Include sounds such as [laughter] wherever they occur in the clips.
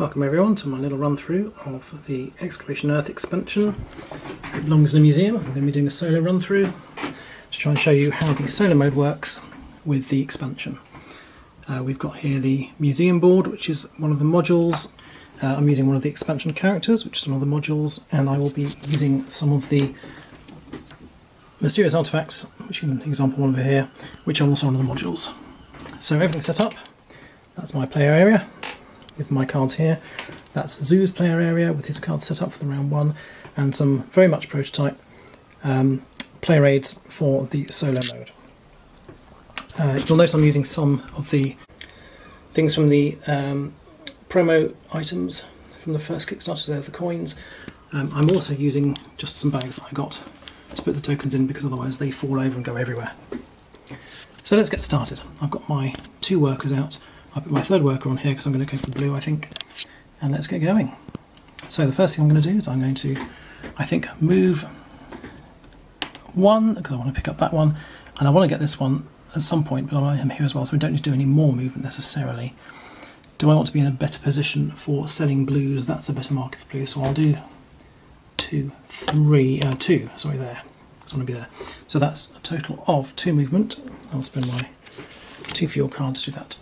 Welcome everyone to my little run through of the Excavation Earth expansion. It belongs in a museum. I'm going to be doing a solo run through to try and show you how the solo mode works with the expansion. Uh, we've got here the museum board which is one of the modules. Uh, I'm using one of the expansion characters which is one of the modules and I will be using some of the mysterious artifacts, which is an example one over here, which are also one of the modules. So everything's set up. That's my player area with my cards here. That's Zoo's player area with his cards set up for the round one, and some very much prototype um, player aids for the solo mode. Uh, you'll notice I'm using some of the things from the um, promo items from the first Kickstarter, so the coins. Um, I'm also using just some bags that I got to put the tokens in because otherwise they fall over and go everywhere. So let's get started. I've got my two workers out I'll put my third worker on here because I'm going to go for blue, I think. And let's get going. So the first thing I'm going to do is I'm going to, I think, move one, because I want to pick up that one, and I want to get this one at some point, but I am here as well, so we don't need to do any more movement necessarily. Do I want to be in a better position for selling blues? That's a better market for blue, so I'll do two, three, uh, two, sorry, there, I want to be there. So that's a total of two movement. I'll spend my two fuel card to do that.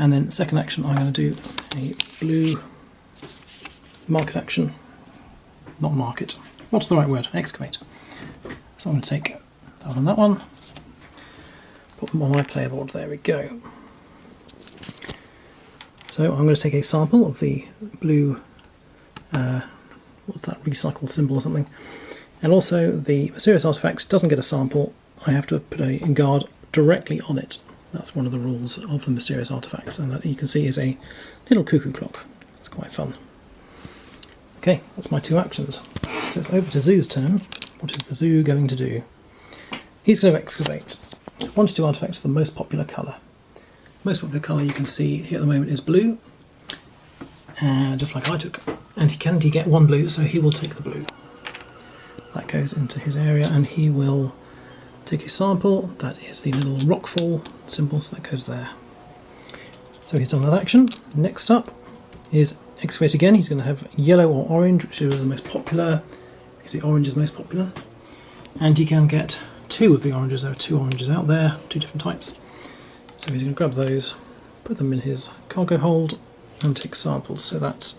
And then second action, I'm going to do a blue market action, not market. What's the right word? Excavate. So I'm going to take that one on that one, put them on my player board. There we go. So I'm going to take a sample of the blue, uh, what's that, recycle symbol or something. And also the mysterious artifacts doesn't get a sample. I have to put a guard directly on it that's one of the rules of the mysterious artifacts, and that you can see is a little cuckoo clock. It's quite fun. Okay, that's my two actions. So it's over to Zoo's turn. What is the Zoo going to do? He's going to excavate. One to two artifacts of the most popular colour. Most popular colour you can see here at the moment is blue, uh, just like I took. And he can get one blue, so he will take the blue. That goes into his area, and he will Take a sample, that is the little rockfall symbol, so that goes there. So he's done that action. Next up is excavate again. He's going to have yellow or orange, which is the most popular, because the orange is most popular. And he can get two of the oranges. There are two oranges out there, two different types. So he's going to grab those, put them in his cargo hold, and take samples. So that's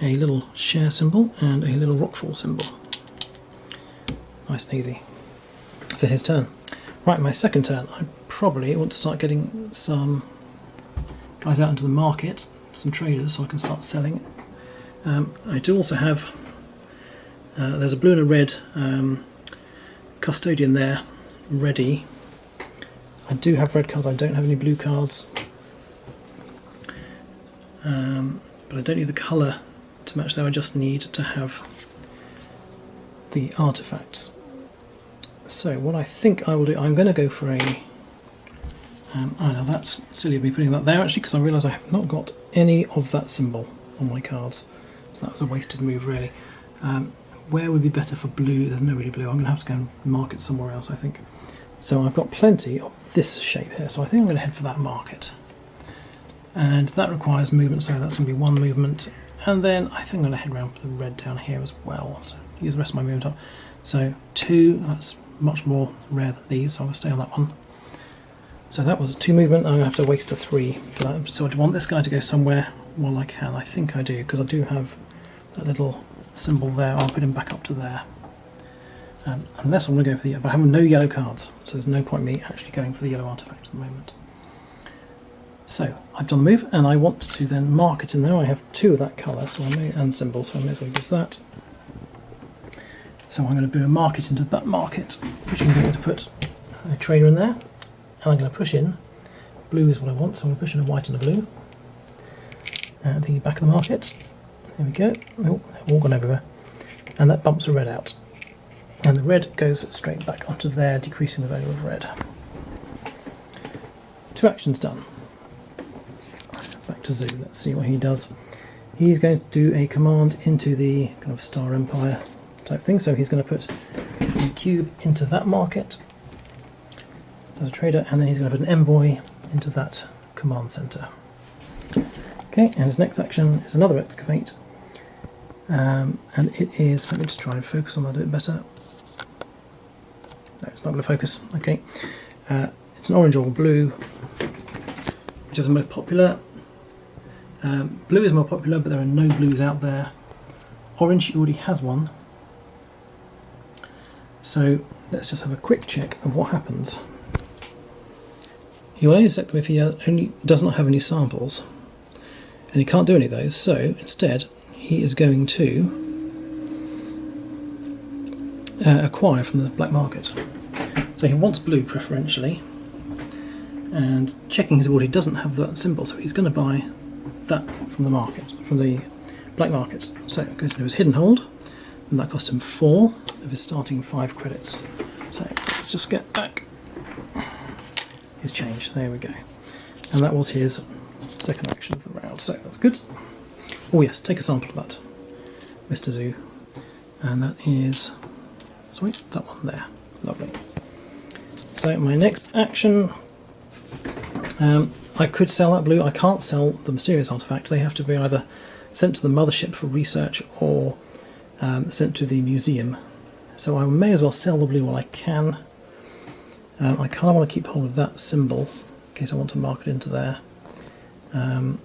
a little share symbol and a little rockfall symbol. Nice and easy for his turn. Right, my second turn, I probably want to start getting some guys out into the market, some traders, so I can start selling. Um, I do also have, uh, there's a blue and a red um, custodian there, ready. I do have red cards, I don't have any blue cards. Um, but I don't need the colour to match there, I just need to have the artifacts. So what I think I will do, I'm going to go for a, um, I know that's silly of me putting that there actually because I realise I have not got any of that symbol on my cards. So that was a wasted move really. Um, where would be better for blue? There's no really blue. I'm going to have to go and mark it somewhere else I think. So I've got plenty of this shape here, so I think I'm going to head for that market. And that requires movement, so that's going to be one movement. And then I think I'm going to head around for the red down here as well. So use the rest of my movement up. So two, that's much more rare than these, so I'm going to stay on that one. So that was a two movement, I'm going to have to waste a three for that. So I want this guy to go somewhere while I can. I think I do, because I do have that little symbol there. I'll put him back up to there. Um, unless I'm going to go for the but I have no yellow cards, so there's no point me actually going for the yellow artifact at the moment. So I've done the move, and I want to then mark it in there. I have two of that colour, so I may and symbol, so I may as well use that. So I'm going to do a market into that market, which means I'm going to put a trader in there, and I'm going to push in. Blue is what I want, so I'm going to push in a white and a blue. And the back of the market. There we go. Oh, all gone everywhere. And that bumps the red out. And the red goes straight back onto there, decreasing the value of red. Two actions done. Back to Zoo, let's see what he does. He's going to do a command into the kind of Star Empire type thing. So he's going to put a cube into that market as a trader, and then he's going to put an envoy into that command center. Okay, and his next action is another excavate. Um, and it is, let me just try and focus on that a bit better. No, it's not going to focus. Okay. Uh, it's an orange or blue, which is the most popular. Um, blue is more popular, but there are no blues out there. Orange, already has one. So let's just have a quick check of what happens. He will only them if he only does not have any samples, and he can't do any of those. So instead, he is going to uh, acquire from the black market. So he wants blue preferentially, and checking his board, he doesn't have that symbol, so he's going to buy that from the market, from the black market. So it goes into his hidden hold, and that cost him four of his starting five credits. So let's just get back his change. There we go. And that was his second action of the round. So that's good. Oh yes, take a sample of that, Mr. Zoo. And that is, sorry, that one there. Lovely. So my next action, um, I could sell that blue. I can't sell the mysterious artifact. They have to be either sent to the mothership for research or um, sent to the museum. So I may as well sell the blue while I can. Um, I kind of want to keep hold of that symbol in case I want to mark it into there. Um,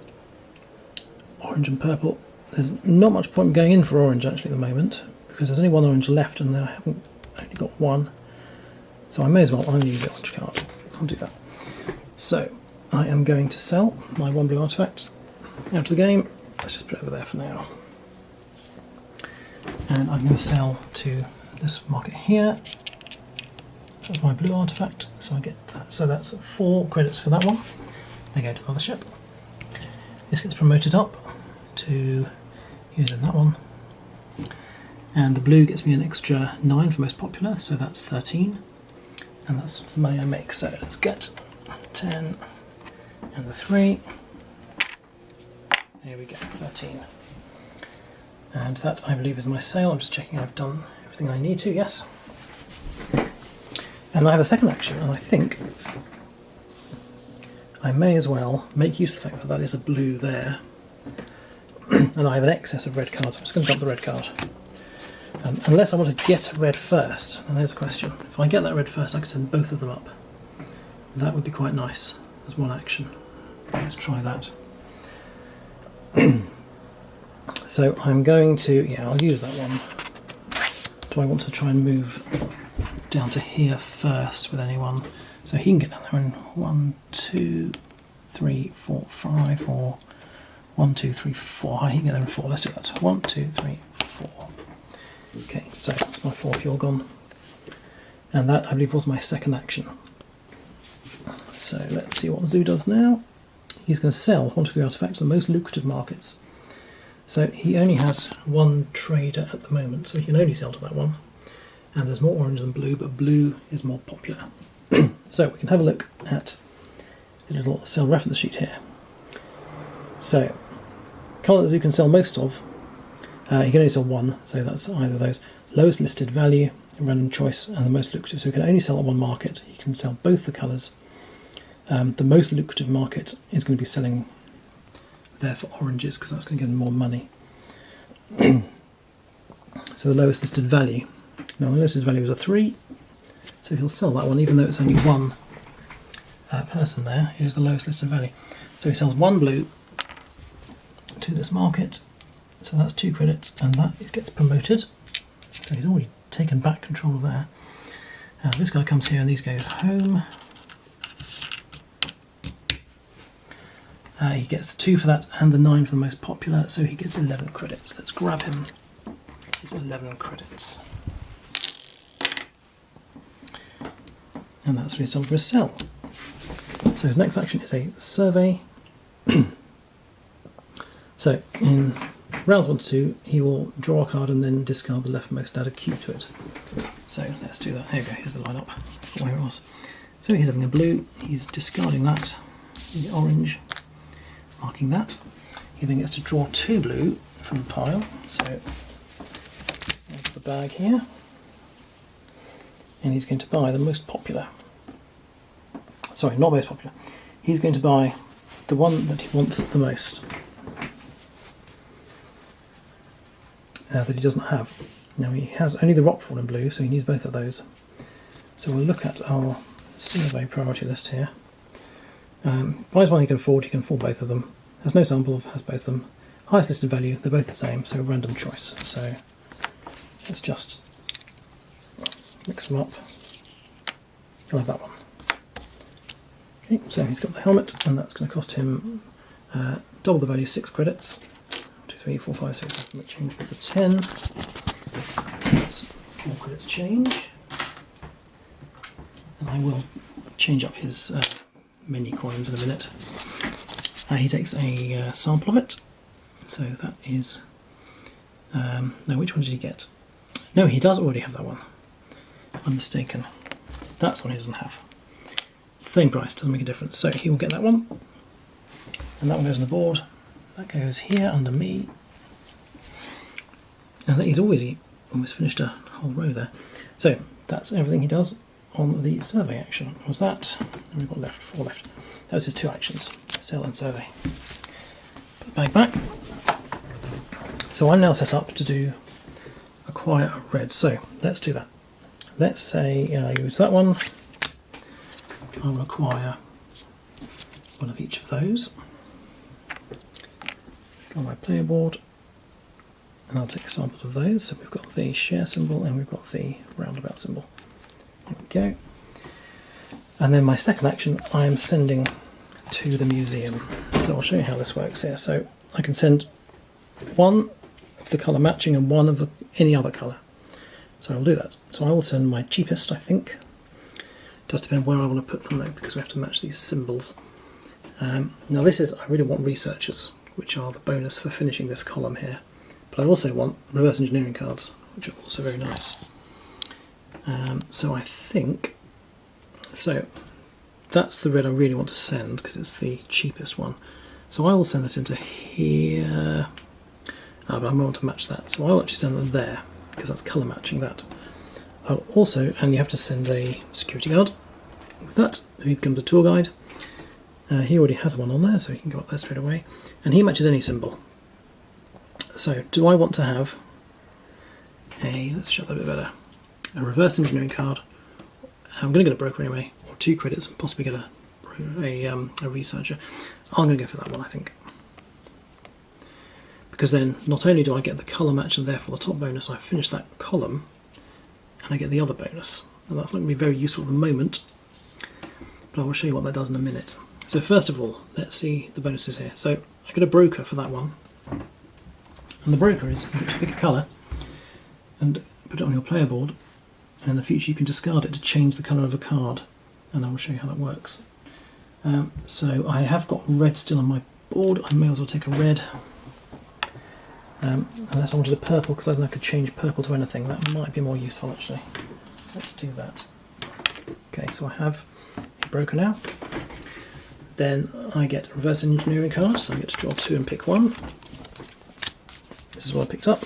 orange and purple. There's not much point going in for orange actually at the moment because there's only one orange left and I haven't only got one. So I may as well only use the orange card. I'll do that. So I am going to sell my one blue artifact out of the game. Let's just put it over there for now. And I'm going to sell to this market here. That's my blue artifact. So I get that. So that's four credits for that one. They go to the other ship. This gets promoted up to using that one. And the blue gets me an extra 9 for most popular, so that's 13. And that's the money I make. So let's get 10 and the 3. There we go, 13. And that I believe is my sale. I'm just checking I've done everything I need to, yes. And I have a second action, and I think I may as well make use of the fact that that is a blue there. [clears throat] and I have an excess of red cards. I'm just going to dump the red card. Um, unless I want to get red first, and there's a question. If I get that red first, I could send both of them up. That would be quite nice as one action. Let's try that. [clears throat] so I'm going to, yeah, I'll use that one. Do I want to try and move down to here first with anyone? So he can get down there in one, two, three, four, five, or one, two, three, four. He can get there in four. Let's do that. One, two, three, four. Okay, so that's my four fuel gone. And that, I believe, was my second action. So let's see what Zoo does now. He's going to sell one of the artifacts to the most lucrative markets. So he only has one trader at the moment, so he can only sell to that one. And there's more orange than blue, but blue is more popular. [clears throat] so we can have a look at the little sell reference sheet here. So, colors you can sell most of, uh, you can only sell one, so that's either of those. Lowest listed value, random choice, and the most lucrative. So we can only sell at one market. You can sell both the colours. Um, the most lucrative market is going to be selling there for oranges because that's going to give them more money. [clears throat] so the lowest listed value. Now the lowest listed value is a 3, so he'll sell that one, even though it's only one uh, person there. It is the lowest listed value. So he sells one blue to this market. So that's two credits, and that gets promoted. So he's already taken back control there. Uh, this guy comes here, and these goes home. Uh, he gets the two for that and the nine for the most popular, so he gets 11 credits. Let's grab him. It's 11 credits. and that's what he's for a sell. So his next action is a survey. [clears throat] so in rounds one to two, he will draw a card and then discard the leftmost, add a cube to it. So let's do that. Here we go, here's the lineup, where it was. So he's having a blue, he's discarding that, the orange, marking that. He then gets to draw two blue from the pile. So into the bag here. And he's going to buy the most popular. Sorry, not most popular. He's going to buy the one that he wants the most. Uh, that he doesn't have. Now he has only the Rockfall in blue, so he needs both of those. So we'll look at our survey priority list here. Um, buys one he can afford, he can afford both of them. Has no sample, of has both of them. Highest listed value, they're both the same, so random choice. So let's just mix them up. I'll have that one. Okay, so he's got the helmet, and that's going to cost him uh, double the value, six credits. Two, three, four, five, six, change with the ten. That's four credits change. And I will change up his uh, many coins in a minute. Uh, he takes a uh, sample of it. So that is. Um, no, which one did he get? No, he does already have that one. I'm mistaken. That's the one he doesn't have. Same price, doesn't make a difference. So he will get that one. And that one goes on the board. That goes here under me. And he's already almost finished a whole row there. So that's everything he does on the survey action. Was that? And we've got left, four left. That was his two actions, sell and survey. Put bag back. So I'm now set up to do acquire a red. So let's do that. Let's say I use that one. I will acquire one of each of those. Go on my player board and I'll take samples of those. So we've got the share symbol and we've got the roundabout symbol. Go. And then my second action, I am sending to the museum. So I'll show you how this works here. So I can send one of the colour matching and one of the, any other colour. So I'll do that. So I will send my cheapest, I think. Does depend where I want to put them though, because we have to match these symbols. Um, now this is, I really want researchers, which are the bonus for finishing this column here. But I also want reverse engineering cards, which are also very nice. Um, so I think, so that's the red I really want to send because it's the cheapest one. So I will send that into here, ah, but I want to match that. So I'll actually send them there because that's colour matching that. I'll also, and you have to send a security guard with that, he becomes a tour guide. Uh, he already has one on there, so he can go up there straight away. And he matches any symbol. So, do I want to have a, let's show that a bit better, a reverse engineering card. I'm going to get a broker anyway, or two credits, and possibly get a, a, um, a researcher. I'm going to go for that one, I think. Because then, not only do I get the colour match and therefore the top bonus, I finish that column, and I get the other bonus. And that's not going to be very useful at the moment, but I will show you what that does in a minute. So first of all, let's see the bonuses here. So I get a broker for that one, and the broker is you get to pick a colour and put it on your player board, and in the future you can discard it to change the colour of a card, and I will show you how that works. Um, so I have got red still on my board, I may as well take a red, um, unless I wanted a purple, because I think I could change purple to anything, that might be more useful actually. Let's do that. Okay, so I have a broker now. Then I get reverse engineering cards, so I get to draw two and pick one. This is what I picked up.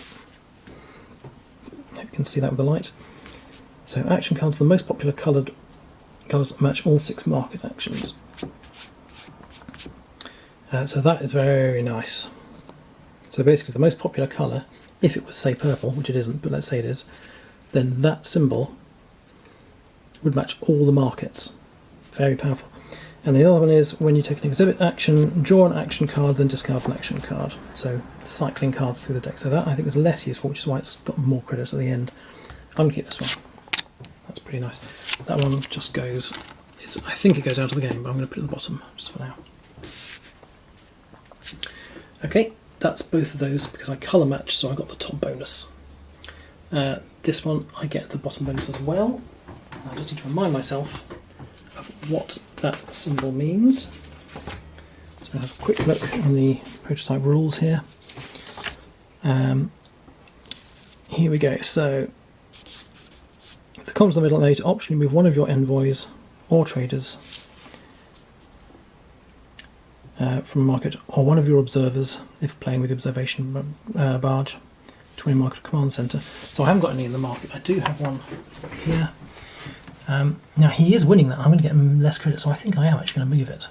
You can see that with the light. So action cards, the most popular coloured colours match all six market actions. Uh, so that is very nice. So basically the most popular colour, if it was say purple, which it isn't, but let's say it is, then that symbol would match all the markets. Very powerful. And the other one is when you take an exhibit action, draw an action card, then discard an action card. So cycling cards through the deck. So that I think is less useful, which is why it's got more credits at the end. I'm gonna keep this one. That's pretty nice. That one just goes. It's, I think it goes out of the game, but I'm going to put it at the bottom just for now. Okay, that's both of those because I colour matched, so I got the top bonus. Uh, this one I get the bottom bonus as well. I just need to remind myself of what that symbol means. So I have a quick look in the prototype rules here. Um, here we go. So the in the middle allow you optionally move one of your envoys or traders uh, from market or one of your observers if playing with the observation uh, barge to a market command center. So I haven't got any in the market. I do have one here. Um, now he is winning that. I'm going to get him less credit, so I think I am actually going to move it.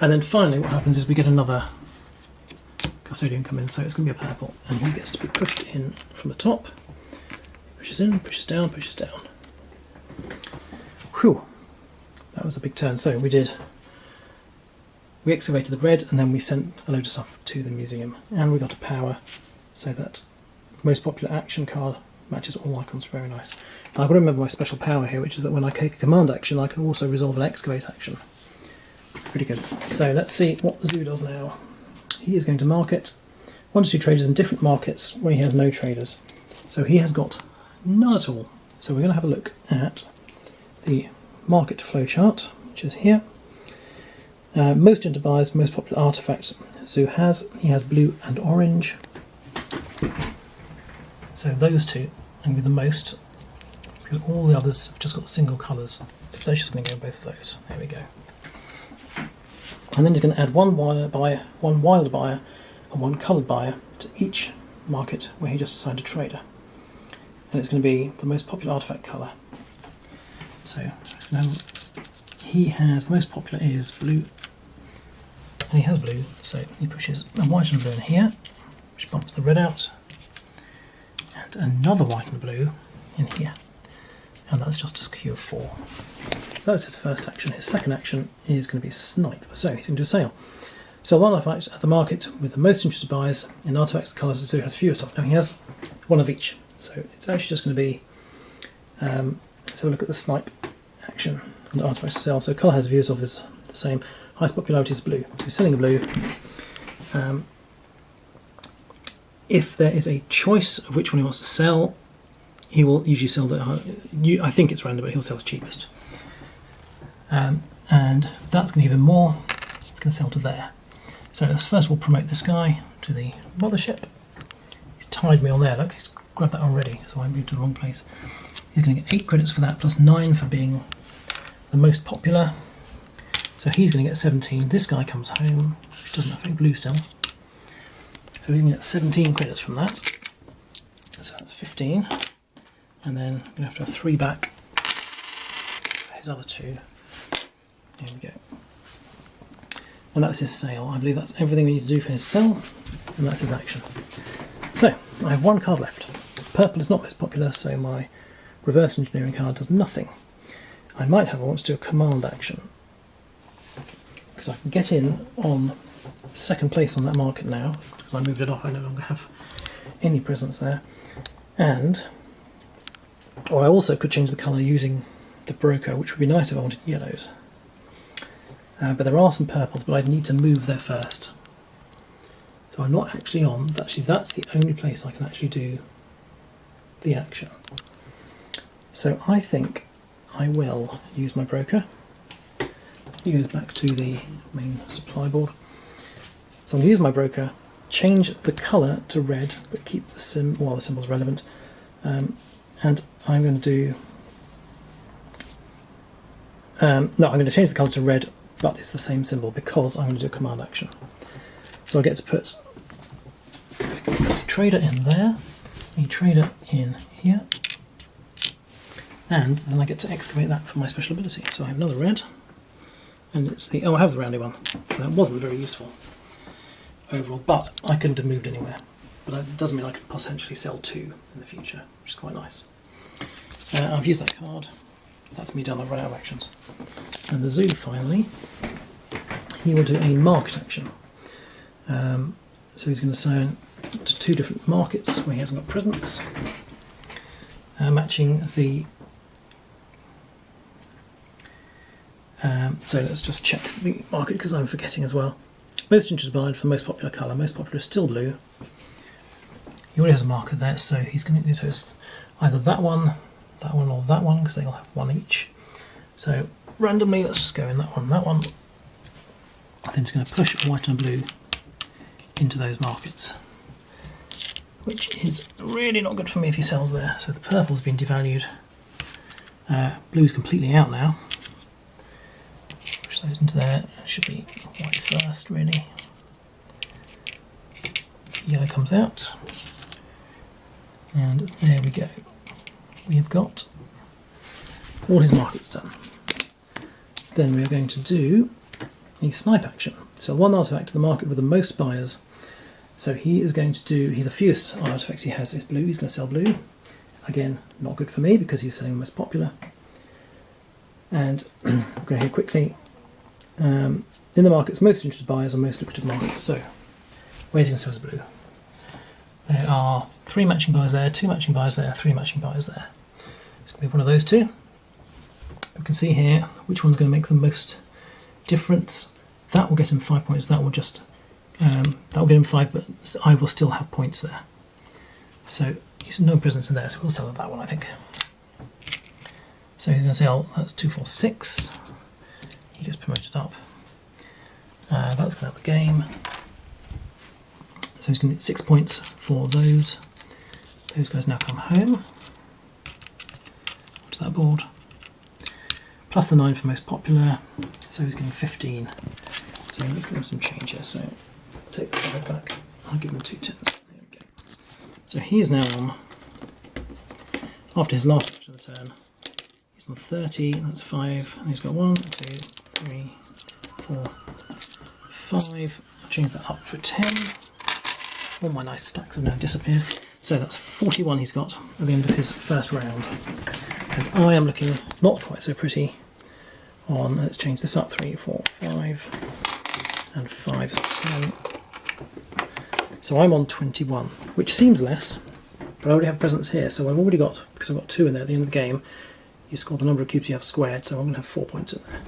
And then finally what happens is we get another custodian come in, so it's going to be a purple, and he gets to be pushed in from the top. Pushes in, pushes down, pushes down. Whew, that was a big turn. So we did, we excavated the red, and then we sent a load of stuff to the museum, and we got a power, so that most popular action card matches all icons. Very nice. And I've got to remember my special power here, which is that when I take a command action, I can also resolve an excavate action. Pretty good. So let's see what the zoo does now. He is going to market one to two traders in different markets where he has no traders. So he has got none at all. So we're going to have a look at the market flow chart, which is here. Uh, most into buyers, most popular artifacts Zoo has. He has blue and orange. So those two are going to be the most, because all the others have just got single colours. So that's just going to go both of those. There we go. And then he's going to add one buyer, one wild buyer, and one coloured buyer to each market where he just assigned a trader. And it's going to be the most popular artifact colour. So now he has the most popular is blue, and he has blue, so he pushes a white and blue in here, which bumps the red out, and another white and blue in here, and that's just a skew of four. So that's his first action. His second action is going to be snipe. So he's going to do a sale. Sell one artifact at the market with the most interested buyers in artifacts colours zoo has fewest of. Now he has one of each, so it's actually just going to be. Um, let's have a look at the snipe action on the artifacts to sell. So colour has views of is the same. Highest popularity is blue. So selling a blue. Um, if there is a choice of which one he wants to sell, he will usually sell the. I think it's random, but he'll sell the cheapest. Um, and that's going to give him more. It's going to sell to there. So first we'll promote this guy to the mothership. He's tied me on there. Look, he's grabbed that already, so I moved to the wrong place. He's going to get eight credits for that, plus nine for being the most popular. So he's going to get 17. This guy comes home, which doesn't have any blue still. So he's going to get 17 credits from that. So that's 15. And then I'm going to have to have three back for his other two. There we go. And that's his sale. I believe that's everything we need to do for his sell, and that's his action. So, I have one card left. Purple is not most popular, so my reverse engineering card does nothing. I might have, I want to do a command action. Because I can get in on second place on that market now, because I moved it off, I no longer have any presence there. And, or I also could change the colour using the broker, which would be nice if I wanted yellows. Uh, but there are some purples, but I'd need to move there first. So I'm not actually on, actually that's the only place I can actually do the action. So I think I will use my broker. He goes back to the main supply board. So I'm going to use my broker, change the colour to red, but keep the sim while well, the symbol's relevant. Um, and I'm going to do um, no, I'm going to change the colour to red but it's the same symbol because I'm going to do a command action. So I get to put trader in there, a trader in here, and then I get to excavate that for my special ability. So I have another red, and it's the, oh I have the roundy one, so that wasn't very useful overall, but I couldn't have moved anywhere. But it doesn't mean I can potentially sell two in the future, which is quite nice. Uh, I've used that card, that's me done, I've run out of actions. And the zoo finally, he will do a market action. Um, so he's going to sign to two different markets where he hasn't got presence, uh, matching the. Um, so let's just check the market because I'm forgetting as well. Most interested buyer for most popular colour. Most popular is still blue. He already has a marker there, so he's going to do either that one that one or that one because they all have one each. So randomly, let's just go in that one, that one. Then it's going to push white and blue into those markets, which is really not good for me if he sells there. So the purple's been devalued. Uh, blue's completely out now. Push those into there. Should be white first, really. Yellow comes out. And there we go we have got all his markets done. Then we are going to do a snipe action. So one artifact to the market with the most buyers So he is going to do, he the fewest artifacts he has is blue, he's going to sell blue. Again, not good for me because he's selling the most popular. And I'll [clears throat] go here quickly. Um, in the markets, most interested buyers are most lucrative markets. So, where's he going to sell his blue? There are three matching buyers there, two matching buyers there, three matching buyers there. It's going to be one of those two. We can see here which one's going to make the most difference. That will get him five points. That will just um, that will get him five, but I will still have points there. So he's no presence in there, so we'll sell that one, I think. So he's going to sell. That's two, four, six. He gets promoted up. Uh, that's going to have a game. So he's going to get six points for those. Those guys now come home onto that board. Plus the nine for most popular, so he's getting 15. So let's give him some change here. So take the five back. I'll give him two tens. There we go. So he is now on, after his last action of the turn, he's on 30, that's five, and he's got one, two, three, four, five. I'll change that up for 10. All my nice stacks have now disappeared. So that's 41 he's got at the end of his first round. And I am looking not quite so pretty on, let's change this up, three, four, five, and five is 10. So I'm on 21, which seems less, but I already have presence here, so I've already got, because I've got two in there at the end of the game, you score the number of cubes you have squared, so I'm going to have four points in there.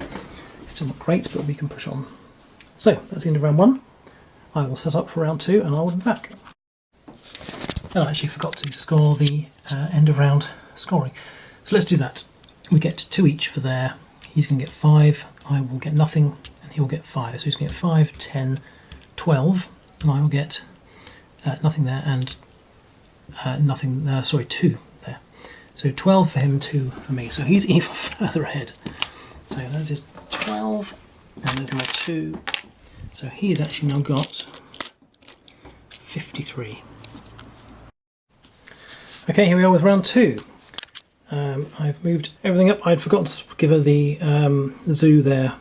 Still not great, but we can push on. So, that's the end of round one. I will set up for round two and I will be back. And I actually forgot to score the uh, end of round scoring. So let's do that. We get two each for there. He's going to get five, I will get nothing, and he will get five. So he's going to get five, ten, twelve, and I will get uh, nothing there and uh, nothing there, sorry, two there. So 12 for him, two for me. So he's [laughs] even further ahead. So there's his 12, and there's my two. So he's actually now got 53. Okay, here we are with round two. Um, I've moved everything up. I'd forgotten to give her the um, zoo their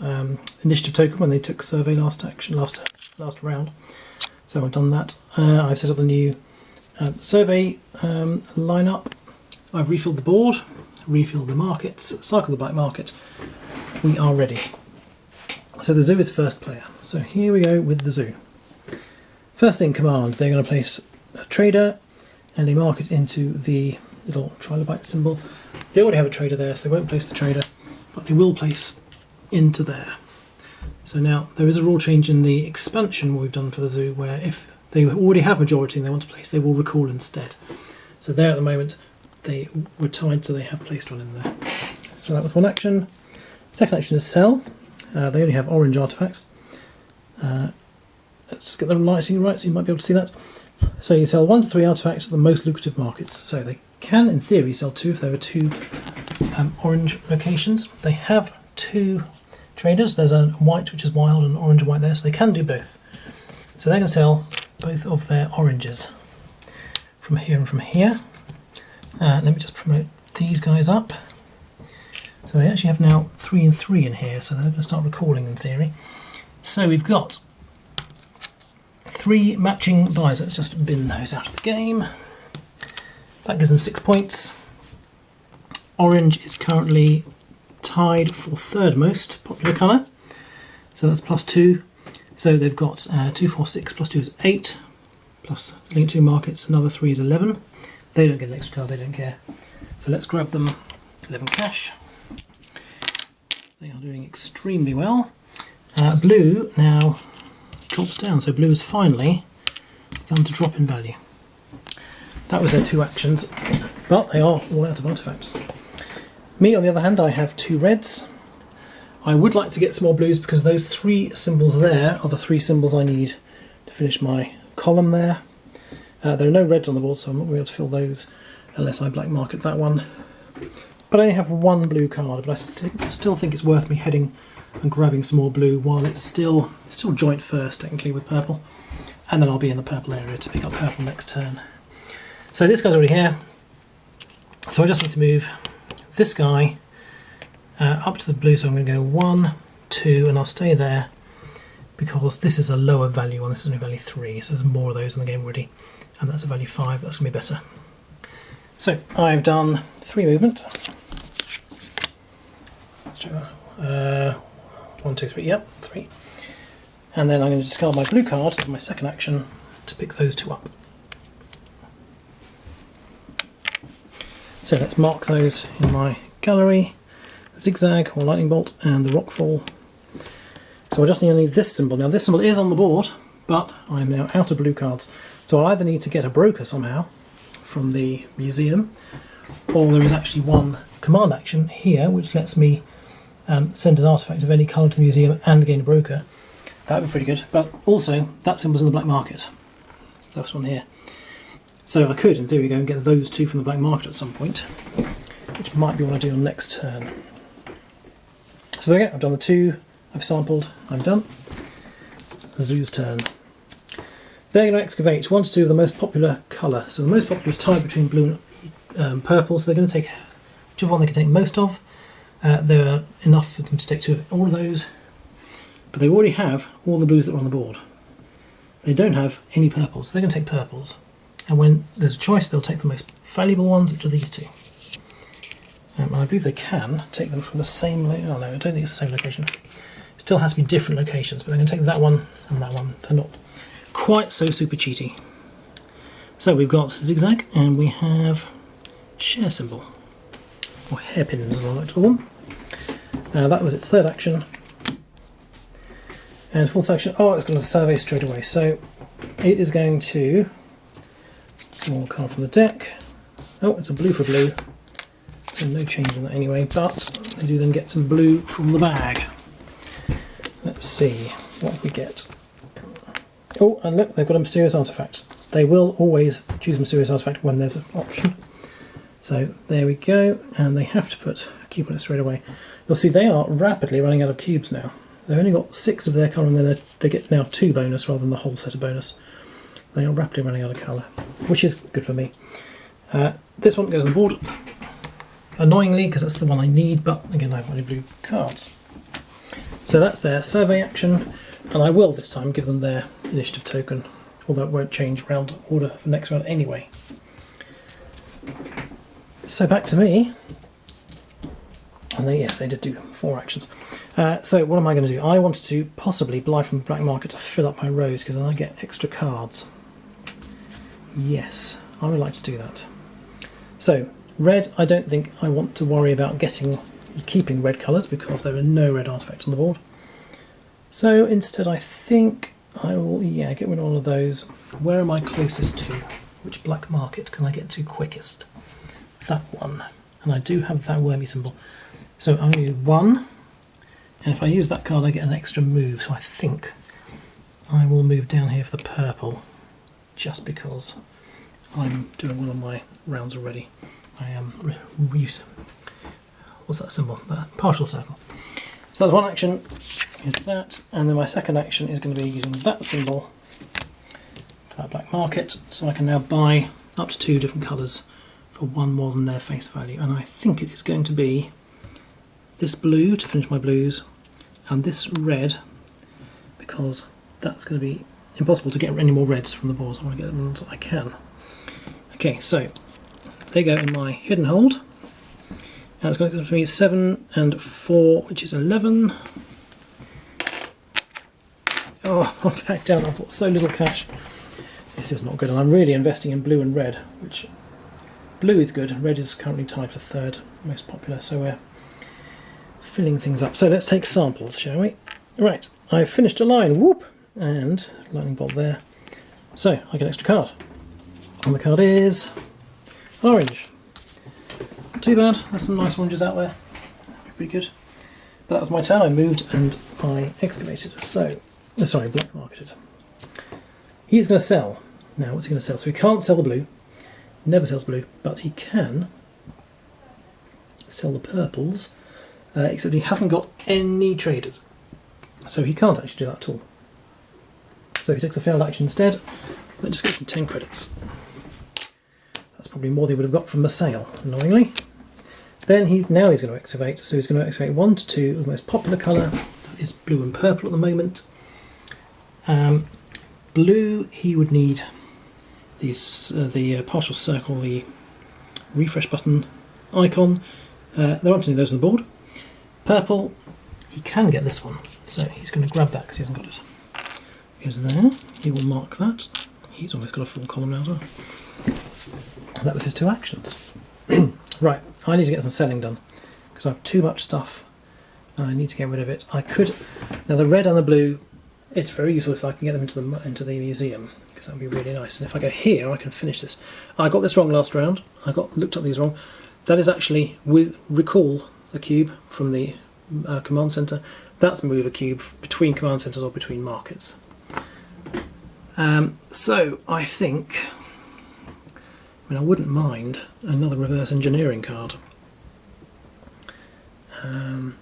um, initiative token when they took survey last action, last last round. So I've done that. Uh, I've set up the new uh, survey um, lineup. I've refilled the board, refilled the markets, cycled the black market. We are ready. So the zoo is first player. So here we go with the zoo. First thing command, they're going to place a trader and a market into the little trilobite symbol. They already have a trader there, so they won't place the trader, but they will place into there. So now there is a rule change in the expansion we've done for the zoo where if they already have majority and they want to place, they will recall instead. So there at the moment they were tied, so they have placed one in there. So that was one action. Second action is sell. Uh, they only have orange artifacts. Uh, let's just get the lighting right so you might be able to see that. So you sell one to three artifacts at the most lucrative markets. So they can, in theory, sell two if there are two um, orange locations. They have two traders. There's a white, which is wild, and orange and white there, so they can do both. So they're going to sell both of their oranges from here and from here. Uh, let me just promote these guys up. So they actually have now three and three in here, so they're going to start recalling in theory. So we've got three matching buys. Let's just bin those out of the game. That gives them six points. Orange is currently tied for third most popular colour. So that's plus two. So they've got uh, two, four, six, plus two is eight. Plus link two markets, another three is 11. They don't get an extra card, they don't care. So let's grab them 11 cash. They are doing extremely well. Uh, blue now drops down, so blue has finally begun to drop in value. That was their two actions, but they are all out of artifacts. Me, on the other hand, I have two reds. I would like to get some more blues because those three symbols there are the three symbols I need to finish my column there. Uh, there are no reds on the board, so I'm not going to be able to fill those unless I black market that one. But I only have one blue card, but I st still think it's worth me heading and grabbing some more blue while it's still still joint first, technically, with purple. And then I'll be in the purple area to pick up purple next turn. So this guy's already here. So I just need to move this guy uh, up to the blue. So I'm going to go one, two, and I'll stay there because this is a lower value one, this is only value 3, so there's more of those in the game already, and that's a value 5, that's going to be better. So I've done 3 movement. Let's that. Uh, 1, 2, 3, yep, 3. And then I'm going to discard my blue card as my second action to pick those two up. So let's mark those in my gallery, the zigzag or lightning bolt and the rockfall. So I just need only this symbol. Now this symbol is on the board, but I'm now out of blue cards. So I'll either need to get a broker somehow from the museum, or there is actually one command action here which lets me um, send an artifact of any colour to the museum and gain a broker. That would be pretty good. But also, that symbol's in the black market. So this one here. So I could, in theory, go and get those two from the black market at some point, which might be what I do on next turn. So there we go, I've done the two, I've sampled, I'm done. Zoo's turn. They're going to excavate one to two of the most popular colour. So the most popular is tied between blue and um, purple, so they're going to take whichever one they can take most of. Uh, there are enough for them to take two of all of those, but they already have all the blues that are on the board. They don't have any purples, so they're going to take purples and when there's a choice they'll take the most valuable ones which are these two. Um, and I believe they can take them from the same oh no I don't think it's the same location. It still has to be different locations but they're going to take that one and that one. They're not quite so super cheaty. So we've got zigzag and we have share symbol or hairpins as I like to call them. Uh, that was its third action. And fourth action oh it's going to survey straight away. So it is going to more card from the deck. Oh, it's a blue for blue. So no change in that anyway, but they do then get some blue from the bag. Let's see what we get. Oh, and look, they've got a mysterious artifact. They will always choose mysterious artifact when there's an option. So there we go, and they have to put a cube on it straight away. You'll see they are rapidly running out of cubes now. They've only got six of their colour, and they get now two bonus rather than the whole set of bonus. They are rapidly running out of colour, which is good for me. Uh, this one goes on the board, annoyingly, because that's the one I need, but again, I have only blue cards. So that's their survey action, and I will this time give them their initiative token, although it won't change round order for next round anyway. So back to me. And yes, they did do four actions. Uh, so what am I going to do? I wanted to possibly buy from the black market to fill up my rows because then I get extra cards. Yes, I would like to do that. So, red, I don't think I want to worry about getting keeping red colours because there are no red artifacts on the board. So instead I think I will, yeah, get rid of all of those. Where am I closest to? Which black market can I get to quickest? That one. And I do have that wormy symbol. So do one, and if I use that card I get an extra move, so I think I will move down here for the purple just because I'm doing one of my rounds already. I am re what's that symbol? The partial circle. So that's one action is that, and then my second action is going to be using that symbol for that black market, so I can now buy up to two different colours for one more than their face value, and I think it is going to be this blue to finish my blues, and this red because that's going to be impossible to get any more reds from the board. I want to get the ones I can. Okay, so they go in my hidden hold. And it's going to be 7 and 4, which is 11. Oh, [laughs] I'm back down. I've got so little cash. This is not good. And I'm really investing in blue and red, which blue is good. Red is currently tied for third most popular. So we're filling things up. So let's take samples, shall we? Right, I've finished a line. Whoop! And lightning bolt there. So I get an extra card. And the card is orange. Not too bad, there's some nice oranges out there. Pretty good. But that was my turn, I moved and I excavated. So, oh, sorry, black marketed. He's going to sell. Now, what's he going to sell? So he can't sell the blue, never sells blue, but he can sell the purples, uh, except he hasn't got any traders. So he can't actually do that at all. So if he takes a failed action instead, that just gives him 10 credits. That's probably more than he would have got from the sale, annoyingly. Then he's now he's going to excavate, so he's going to excavate one to two of the most popular colour, that is blue and purple at the moment. Um, blue, he would need these uh, the uh, partial circle, the refresh button icon. Uh, there aren't any of those on the board. Purple, he can get this one, so he's going to grab that because he hasn't got it. Goes there, he will mark that. He's almost got a full column now. That was his two actions. [clears throat] right, I need to get some selling done because I have too much stuff and I need to get rid of it. I could, now the red and the blue, it's very useful if I can get them into the into the museum because that would be really nice. And if I go here, I can finish this. I got this wrong last round. I got looked up these wrong. That is actually with recall a cube from the uh, command center. That's move a cube between command centers or between markets. Um, so I think, I mean, I wouldn't mind another reverse engineering card. Um,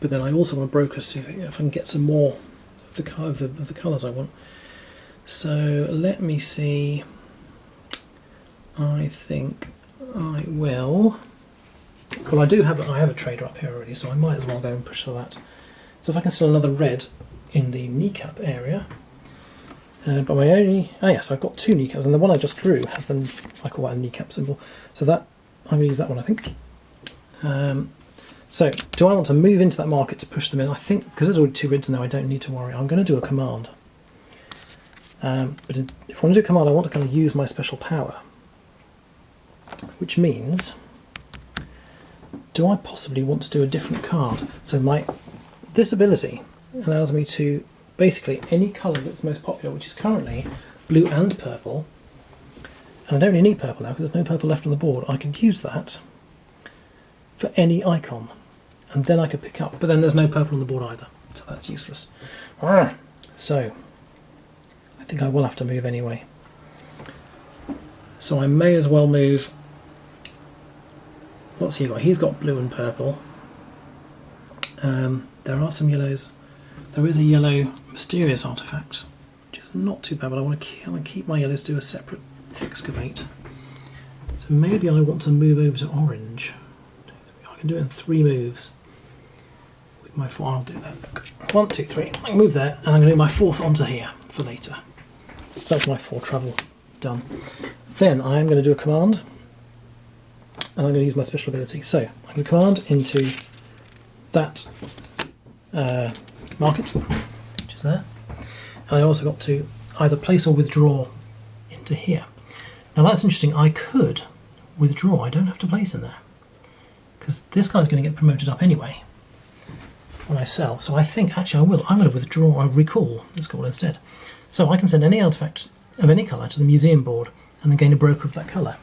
but then I also want to broker see if I can get some more of the, of the, of the colours I want. So let me see. I think I will. Well, I do have I have a trader up here already, so I might as well go and push for that. So if I can sell another red in the kneecap area, uh, but my only oh yes, I've got two kneecaps, and the one I just drew has the I call that a kneecap symbol. So that I'm going to use that one, I think. Um, so do I want to move into that market to push them in? I think because there's already two reds in there, I don't need to worry. I'm going to do a command. Um, but if I want to do a command, I want to kind of use my special power, which means do I possibly want to do a different card? So my this ability allows me to basically any colour that's most popular, which is currently blue and purple, and I don't really need purple now because there's no purple left on the board, I could use that for any icon and then I could pick up, but then there's no purple on the board either, so that's useless. So I think I will have to move anyway. So I may as well move What's he got? He's got blue and purple. Um, there are some yellows. There is a yellow mysterious artifact, which is not too bad, but I want to keep, to keep my yellows to a separate excavate. So maybe I want to move over to orange. I can do it in three moves. With my four, I'll do that. One, two, three. I can move there, and I'm going to do my fourth onto here for later. So that's my four travel done. Then I am going to do a command and I'm going to use my special ability. So I can command into that uh, market, there, and I also got to either place or withdraw into here. Now that's interesting, I could withdraw, I don't have to place in there, because this guy's going to get promoted up anyway when I sell, so I think actually I will, I'm going to withdraw, or recall, it's called instead. So I can send any artifact of any colour to the museum board and then gain a broker of that colour.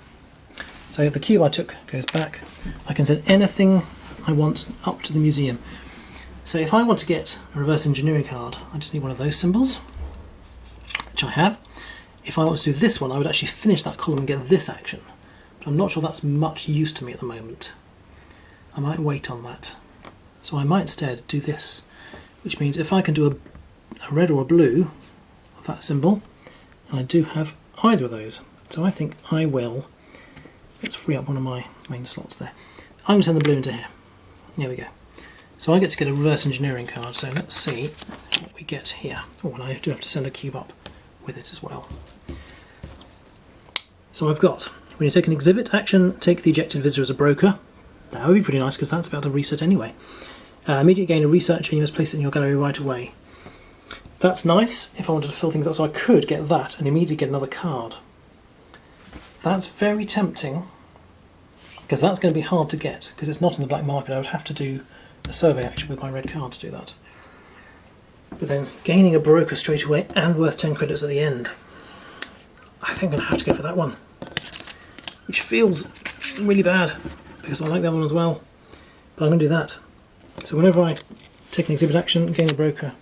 So the cube I took goes back. I can send anything I want up to the museum. So if I want to get a reverse engineering card, I just need one of those symbols, which I have. If I want to do this one, I would actually finish that column and get this action. But I'm not sure that's much use to me at the moment. I might wait on that. So I might instead do this, which means if I can do a, a red or a blue of that symbol, and I do have either of those, so I think I will Let's free up one of my main slots there. I'm going to send the blue into here. There we go. So I get to get a reverse engineering card, so let's see what we get here. Oh, and I do have to send a cube up with it as well. So I've got, when you take an exhibit action, take the ejected visitor as a broker. That would be pretty nice because that's about to reset anyway. Uh, immediate gain of research and you must place it in your gallery right away. That's nice if I wanted to fill things up, so I could get that and immediately get another card. That's very tempting because that's going to be hard to get because it's not in the black market. I would have to do a survey action with my red card to do that. But then gaining a broker straight away and worth 10 credits at the end. I think I'm going to have to go for that one. Which feels really bad because I like other one as well. But I'm going to do that. So whenever I take an exhibit action, gain a broker,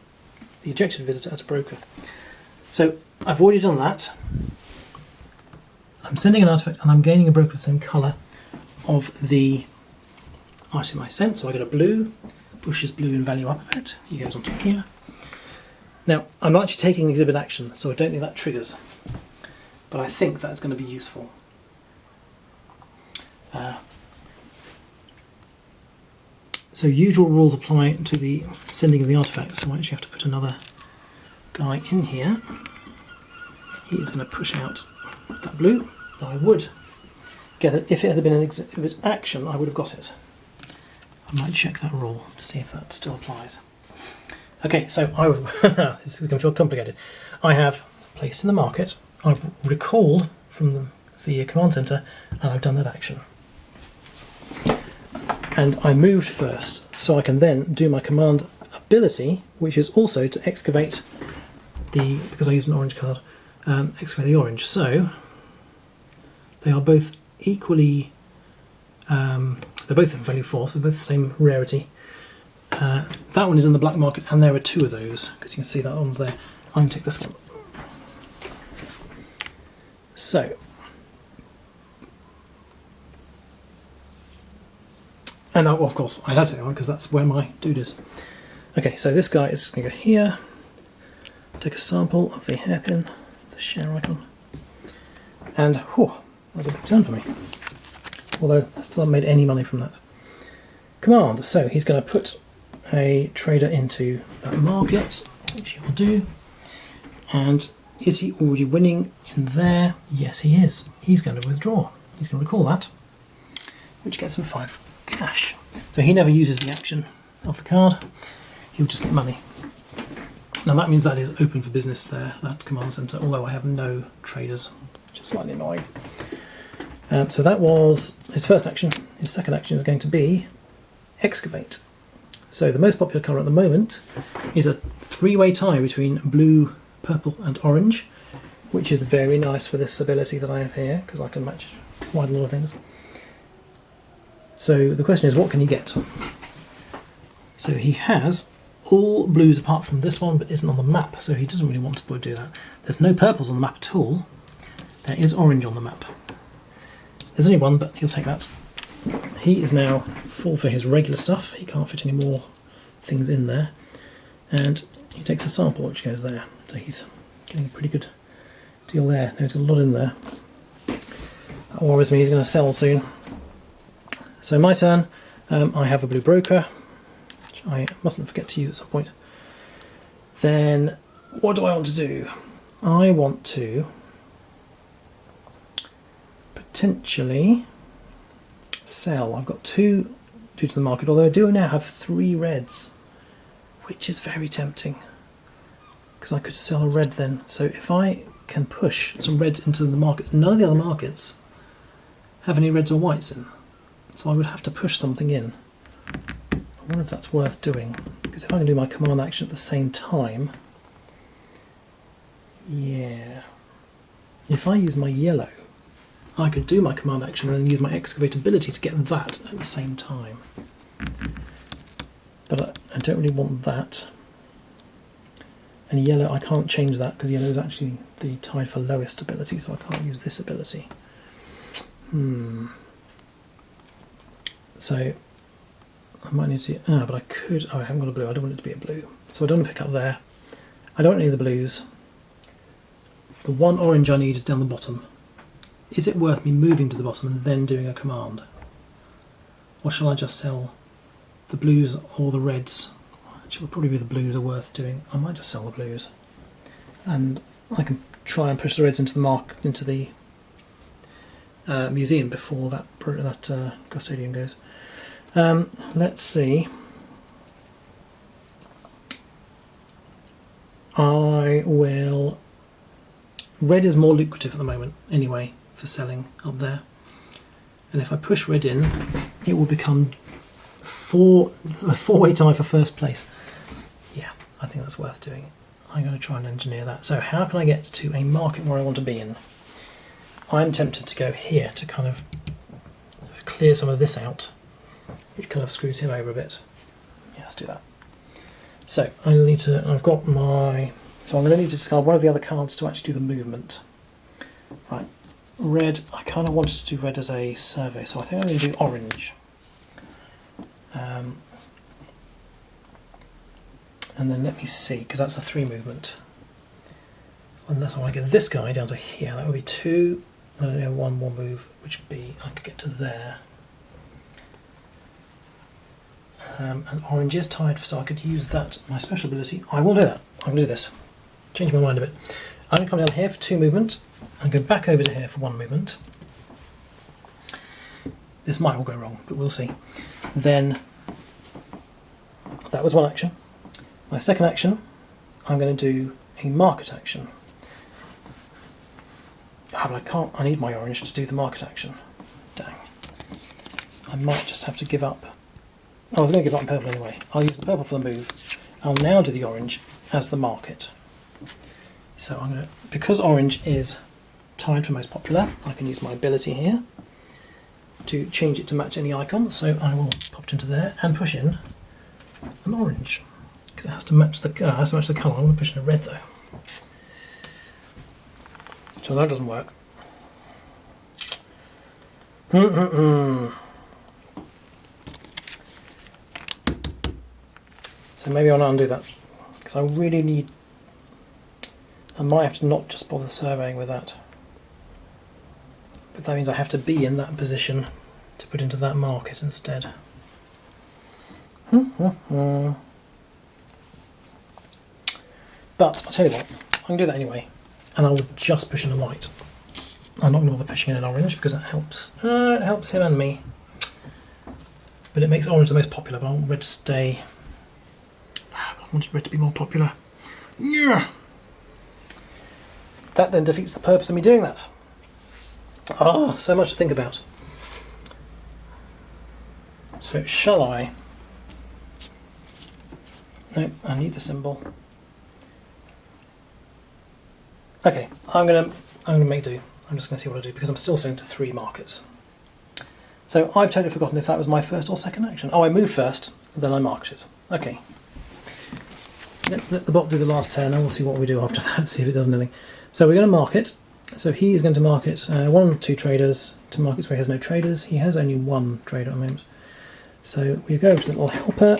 the ejected visitor as a broker. So I've already done that. I'm sending an artifact and I'm gaining a broker of the same colour of the item my sent. So I get a blue, pushes blue in value up a bit, he goes onto here. Now I'm not actually taking exhibit action, so I don't think that triggers, but I think that's going to be useful. Uh, so usual rules apply to the sending of the artifacts, so I actually have to put another guy in here, he is going to push out that blue. I would get it if it had been an ex- if it's action. I would have got it. I might check that rule to see if that still applies. Okay, so I [laughs] this can feel complicated. I have placed in the market. I've recalled from the, the command center, and I've done that action. And I moved first, so I can then do my command ability, which is also to excavate the because I used an orange card, um, excavate the orange. So they are both equally. Um, they're both value four, so they're both the same rarity. Uh, that one is in the black market, and there are two of those because you can see that one's there. I'm going to take this one. So, and now, of course, I'd have to take that one because that's where my dude is. Okay, so this guy is going to go here, take a sample of the hairpin, the share icon, and whew, that was a big turn for me. Although I still haven't made any money from that. Command, so he's going to put a trader into that market, which he will do. And is he already winning in there? Yes, he is. He's going to withdraw. He's going to recall that, which gets him five cash. So he never uses the action of the card. He'll just get money. Now that means that is open for business there, that command center, although I have no traders, which is slightly annoying. Um, so that was his first action. His second action is going to be excavate. So the most popular colour at the moment is a three-way tie between blue, purple and orange, which is very nice for this ability that I have here, because I can match quite a lot of things. So the question is, what can he get? So he has all blues apart from this one, but isn't on the map, so he doesn't really want to do that. There's no purples on the map at all. There is orange on the map. There's only one, but he'll take that. He is now full for his regular stuff. He can't fit any more things in there. And he takes a sample which goes there. So he's getting a pretty good deal there. Now he's got a lot in there. That worries me, he's going to sell soon. So my turn, um, I have a blue broker, which I mustn't forget to use at some point. Then what do I want to do? I want to potentially sell. I've got two due to the market, although I do now have three reds, which is very tempting because I could sell a red then. So if I can push some reds into the markets, none of the other markets have any reds or whites in, so I would have to push something in. I wonder if that's worth doing because if I can do my command action at the same time, yeah. If I use my yellow, I could do my command action and use my excavate ability to get that at the same time. But I, I don't really want that. And yellow, I can't change that because yellow is actually the tied for lowest ability, so I can't use this ability. Hmm. So I might need to. Ah, but I could. Oh, I haven't got a blue. I don't want it to be a blue. So I don't want to pick up there. I don't need the blues. The one orange I need is down the bottom. Is it worth me moving to the bottom and then doing a command? Or shall I just sell the blues or the reds? Actually, probably be the blues are worth doing. I might just sell the blues. And I can try and push the reds into the mark into the uh, museum before that that uh, custodian goes. Um, let's see. I will. Red is more lucrative at the moment, anyway, for selling up there. And if I push red in, it will become four a four-way tie for first place. Yeah, I think that's worth doing. I'm going to try and engineer that. So how can I get to a market where I want to be in? I'm tempted to go here to kind of clear some of this out, which kind of screws him over a bit. Yeah, let's do that. So I need to. I've got my. So I'm going to need to discard one of the other cards to actually do the movement. Right, red. I kind of wanted to do red as a survey, so I think I'm going to do orange. Um, and then let me see, because that's a three movement. Unless I want to get this guy down to here, that would be two. I don't one more move, which would be I could get to there. Um, and orange is tied, so I could use that my special ability. I will do that. I'm going to do this. changed my mind a bit. I'm going to come down here for two movement and go back over to here for one movement. This might all go wrong, but we'll see. Then that was one action. My second action, I'm going to do a market action. Ah, but I can't, I need my orange to do the market action. Dang. I might just have to give up. Oh, I was going to give up purple anyway. I'll use the purple for the move. I'll now do the orange as the market. So I'm going to, because orange is tied for most popular, I can use my ability here to change it to match any icon. So I will pop it into there and push in an orange because it has to match the uh, has to match the colour. I'm going to push in a red though. So that doesn't work. So maybe I'll undo that because I really need. I might have to not just bother surveying with that. But that means I have to be in that position to put into that market instead. but I'll tell you what, I can do that anyway, and I will just push in a white. I'm not going to bother pushing in an orange because that helps. Uh, it helps him and me. But it makes orange the most popular, but I want red to stay. I wanted red to be more popular. Yeah. That then defeats the purpose of me doing that. Ah, so much to think about. So shall I? No, I need the symbol. Okay, I'm gonna I'm gonna make do. I'm just gonna see what I do because I'm still sitting to three markers. So I've totally forgotten if that was my first or second action. Oh, I moved first, then I marked it. Okay. Let's let the bot do the last turn and we'll see what we do after [laughs] that, see if it does anything. So we're going to market. So he is going to market uh, one or two traders to markets where he has no traders. He has only one trader at the moment. So we go to the little helper.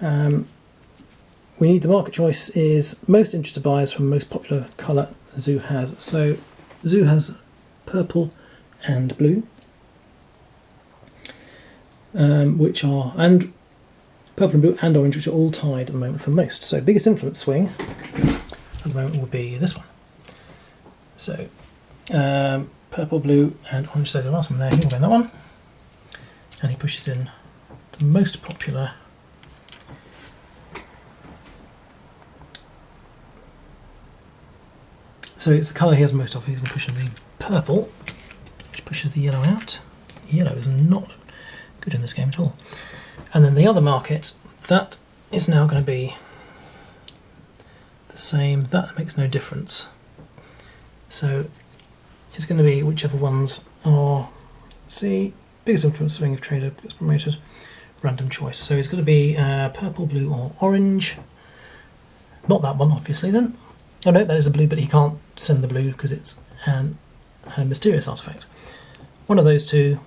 Um, we need the market choice is most interested buyers from most popular colour Zoo has. So Zoo has purple and blue, um, which are, and purple and blue and orange, which are all tied at the moment for most. So biggest influence swing at the moment would be this one. So um, purple, blue and orange, so there are some there, he will go in that one and he pushes in the most popular so it's the colour he has most of, he's going to push in the purple which pushes the yellow out. Yellow is not good in this game at all. And then the other market, that is now going to be the same, that makes no difference. So it's going to be whichever ones are, see, biggest influence swing if trader gets promoted, random choice. So it's going to be uh, purple, blue or orange. Not that one obviously then. Oh no, that is a blue, but he can't send the blue because it's an, a mysterious artifact. One of those two,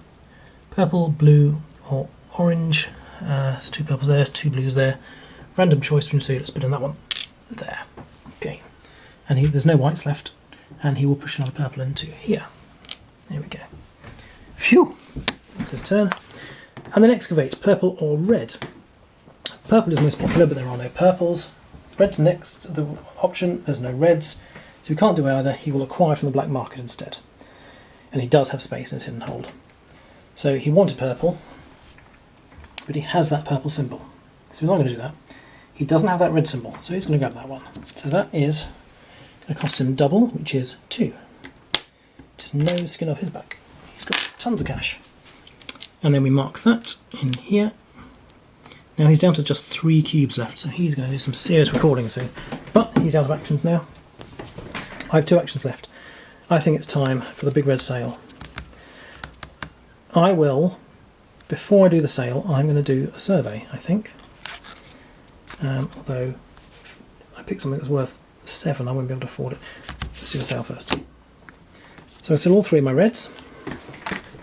purple, blue or orange. Uh, two purples there, two blues there. Random choice from two, let's put in that one. There. Okay. And he, there's no whites left, and he will push another purple into here. There we go. Phew! That's his turn. And then excavate, purple or red. Purple is most popular, but there are no purples. Red's next the option, there's no reds, so we can't do either. He will acquire from the black market instead. And he does have space in his hidden hold. So he wanted purple, but he has that purple symbol. So he's not going to do that. He doesn't have that red symbol, so he's going to grab that one. So that is going to cost him double, which is two. Just no skin off his back. He's got tons of cash and then we mark that in here. Now he's down to just three cubes left, so he's going to do some serious recording soon. But he's out of actions now. I have two actions left. I think it's time for the big red sale. I will, before I do the sale, I'm going to do a survey, I think. Um, although I picked something that's worth seven, I won't be able to afford it. Let's do the sale first. So I sell all three of my reds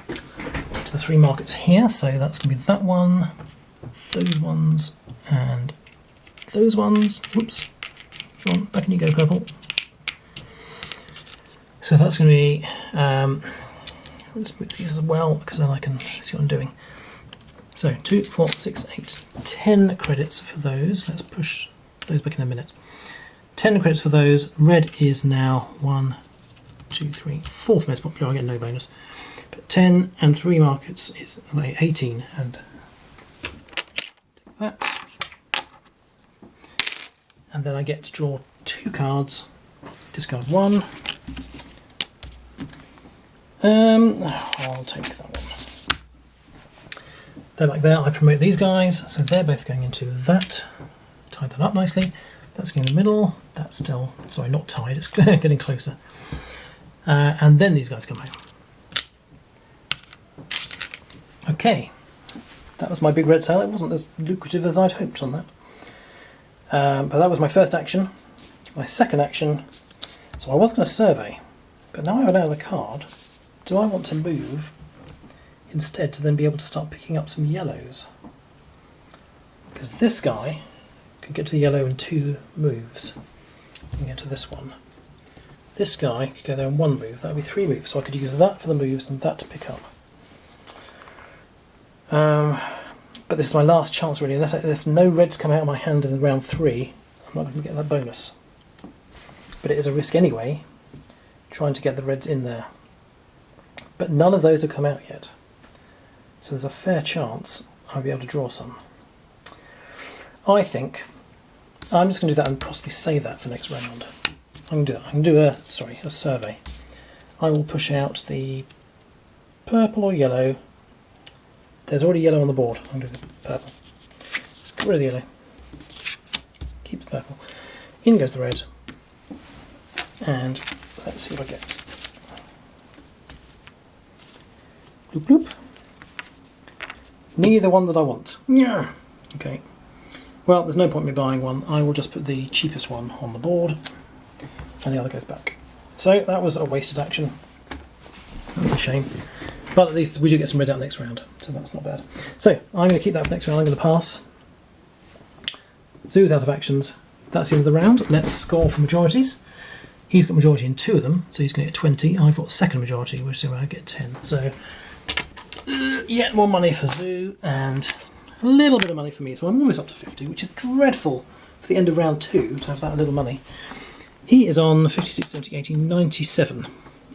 to the three markets here. So that's going to be that one, those ones, and those ones. Whoops. On, back in you go, purple. So that's going to be, um, let's move these as well because then I can see what I'm doing. So two, four, six, eight, ten credits for those. Let's push those back in a minute. 10 credits for those. Red is now one, two, three, fourth most popular. I get no bonus. But 10 and three markets is 18 and that. And then I get to draw two cards, discard one. Um, I'll take that one. Then like there, I promote these guys, so they're both going into that. Tie that up nicely. That's going in the middle. That's still, sorry, not tied, it's [laughs] getting closer. Uh, and then these guys come out. Okay, that was my big red sale. It wasn't as lucrative as I'd hoped on that. Um, but that was my first action. My second action, so I was going to survey, but now I have another card. Do I want to move instead to then be able to start picking up some yellows? Because this guy can get to the yellow in two moves. And get to this one. This guy could go there in one move. That would be three moves. So I could use that for the moves and that to pick up. Um, but this is my last chance really. Unless I, if no reds come out of my hand in round three, I'm not going to get that bonus. But it is a risk anyway, trying to get the reds in there. But none of those have come out yet. So there's a fair chance I'll be able to draw some. I think I'm just going to do that and possibly save that for next round. I'm going to do that. I can do a sorry a survey. I will push out the purple or yellow there's already yellow on the board. I'm going to do the purple. Just get rid of the yellow. Keep the purple. In goes the red. And let's see what I get. Bloop bloop. Neither one that I want. Yeah. Okay. Well, there's no point in me buying one. I will just put the cheapest one on the board and the other goes back. So that was a wasted action. That's a shame. But at least we do get some red out next round, so that's not bad. So I'm going to keep that for next round. I'm going to pass. Zoo's out of actions. That's the end of the round. Let's score for majorities. He's got majority in two of them, so he's going to get 20. I've got second majority, which is where I get 10. So yet more money for Zoo and a little bit of money for me. So I'm almost up to 50, which is dreadful for the end of round two to have that little money. He is on 56, 70, 80, 97.